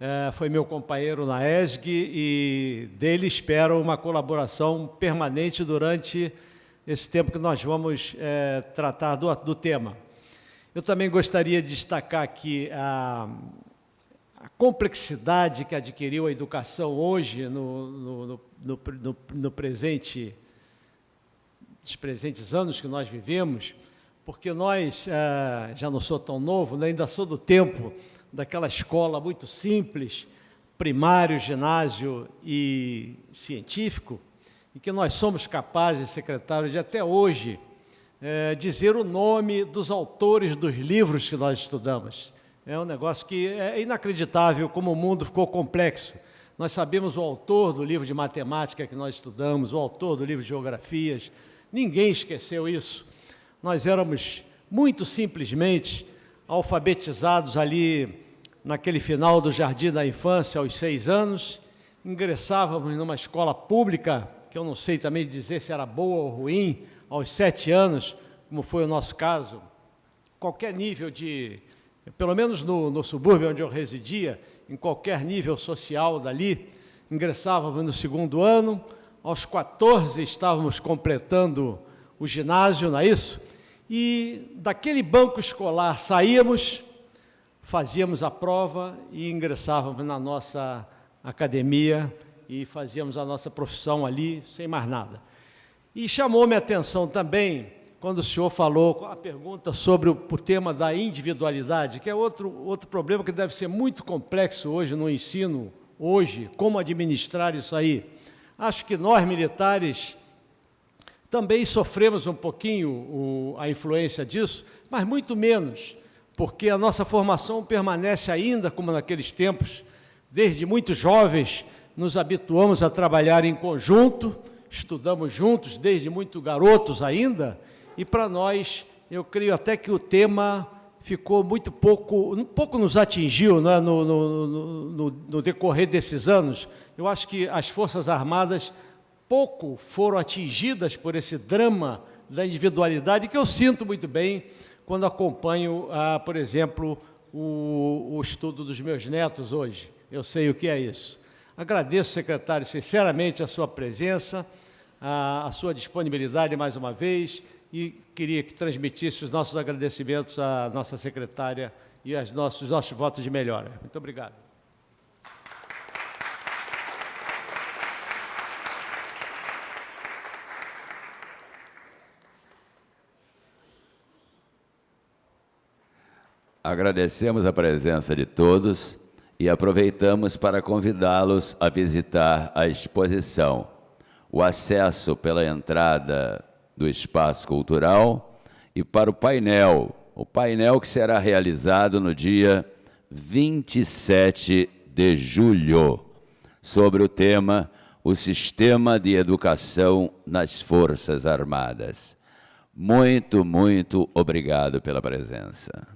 é, foi meu companheiro na ESG e dele espero uma colaboração permanente durante esse tempo que nós vamos é, tratar do, do tema. Eu também gostaria de destacar aqui a, a complexidade que adquiriu a educação hoje no, no, no, no, presente, nos presentes anos que nós vivemos, porque nós, é, já não sou tão novo, né, ainda sou do tempo daquela escola muito simples, primário, ginásio e científico, em que nós somos capazes, secretário, de até hoje é, dizer o nome dos autores dos livros que nós estudamos. É um negócio que é inacreditável como o mundo ficou complexo. Nós sabemos o autor do livro de matemática que nós estudamos, o autor do livro de geografias. Ninguém esqueceu isso. Nós éramos muito simplesmente alfabetizados ali naquele final do jardim da infância, aos seis anos. Ingressávamos numa escola pública, que eu não sei também dizer se era boa ou ruim, aos sete anos, como foi o nosso caso. Qualquer nível de pelo menos no, no subúrbio onde eu residia, em qualquer nível social dali, ingressávamos no segundo ano, aos 14 estávamos completando o ginásio, não é isso? E daquele banco escolar saíamos, fazíamos a prova e ingressávamos na nossa academia e fazíamos a nossa profissão ali, sem mais nada. E chamou-me a atenção também quando o senhor falou a pergunta sobre o, o, tema da individualidade, que é outro, outro problema que deve ser muito complexo hoje no ensino, hoje, como administrar isso aí. Acho que nós, militares, também sofremos um pouquinho o, a influência disso, mas muito menos, porque a nossa formação permanece ainda como naqueles tempos, desde muito jovens, nos habituamos a trabalhar em conjunto, estudamos juntos desde muito garotos ainda, e para nós, eu creio até que o tema ficou muito pouco, um pouco nos atingiu né, no, no, no, no, decorrer desses anos. Eu acho que as Forças Armadas pouco foram atingidas por esse drama da individualidade, que eu sinto muito bem quando acompanho, ah, por exemplo, o, o estudo dos meus netos hoje. Eu sei o que é isso. Agradeço, secretário, sinceramente a sua presença, a, a sua disponibilidade mais uma vez e queria que transmitisse os nossos agradecimentos à nossa secretária e aos nossos, nossos votos de melhora. Muito obrigado.
Agradecemos a presença de todos e aproveitamos para convidá-los a visitar a exposição. O acesso pela entrada do espaço cultural e para o painel, o painel que será realizado no dia 27 de julho, sobre o tema O Sistema de Educação nas Forças Armadas. Muito, muito obrigado pela presença.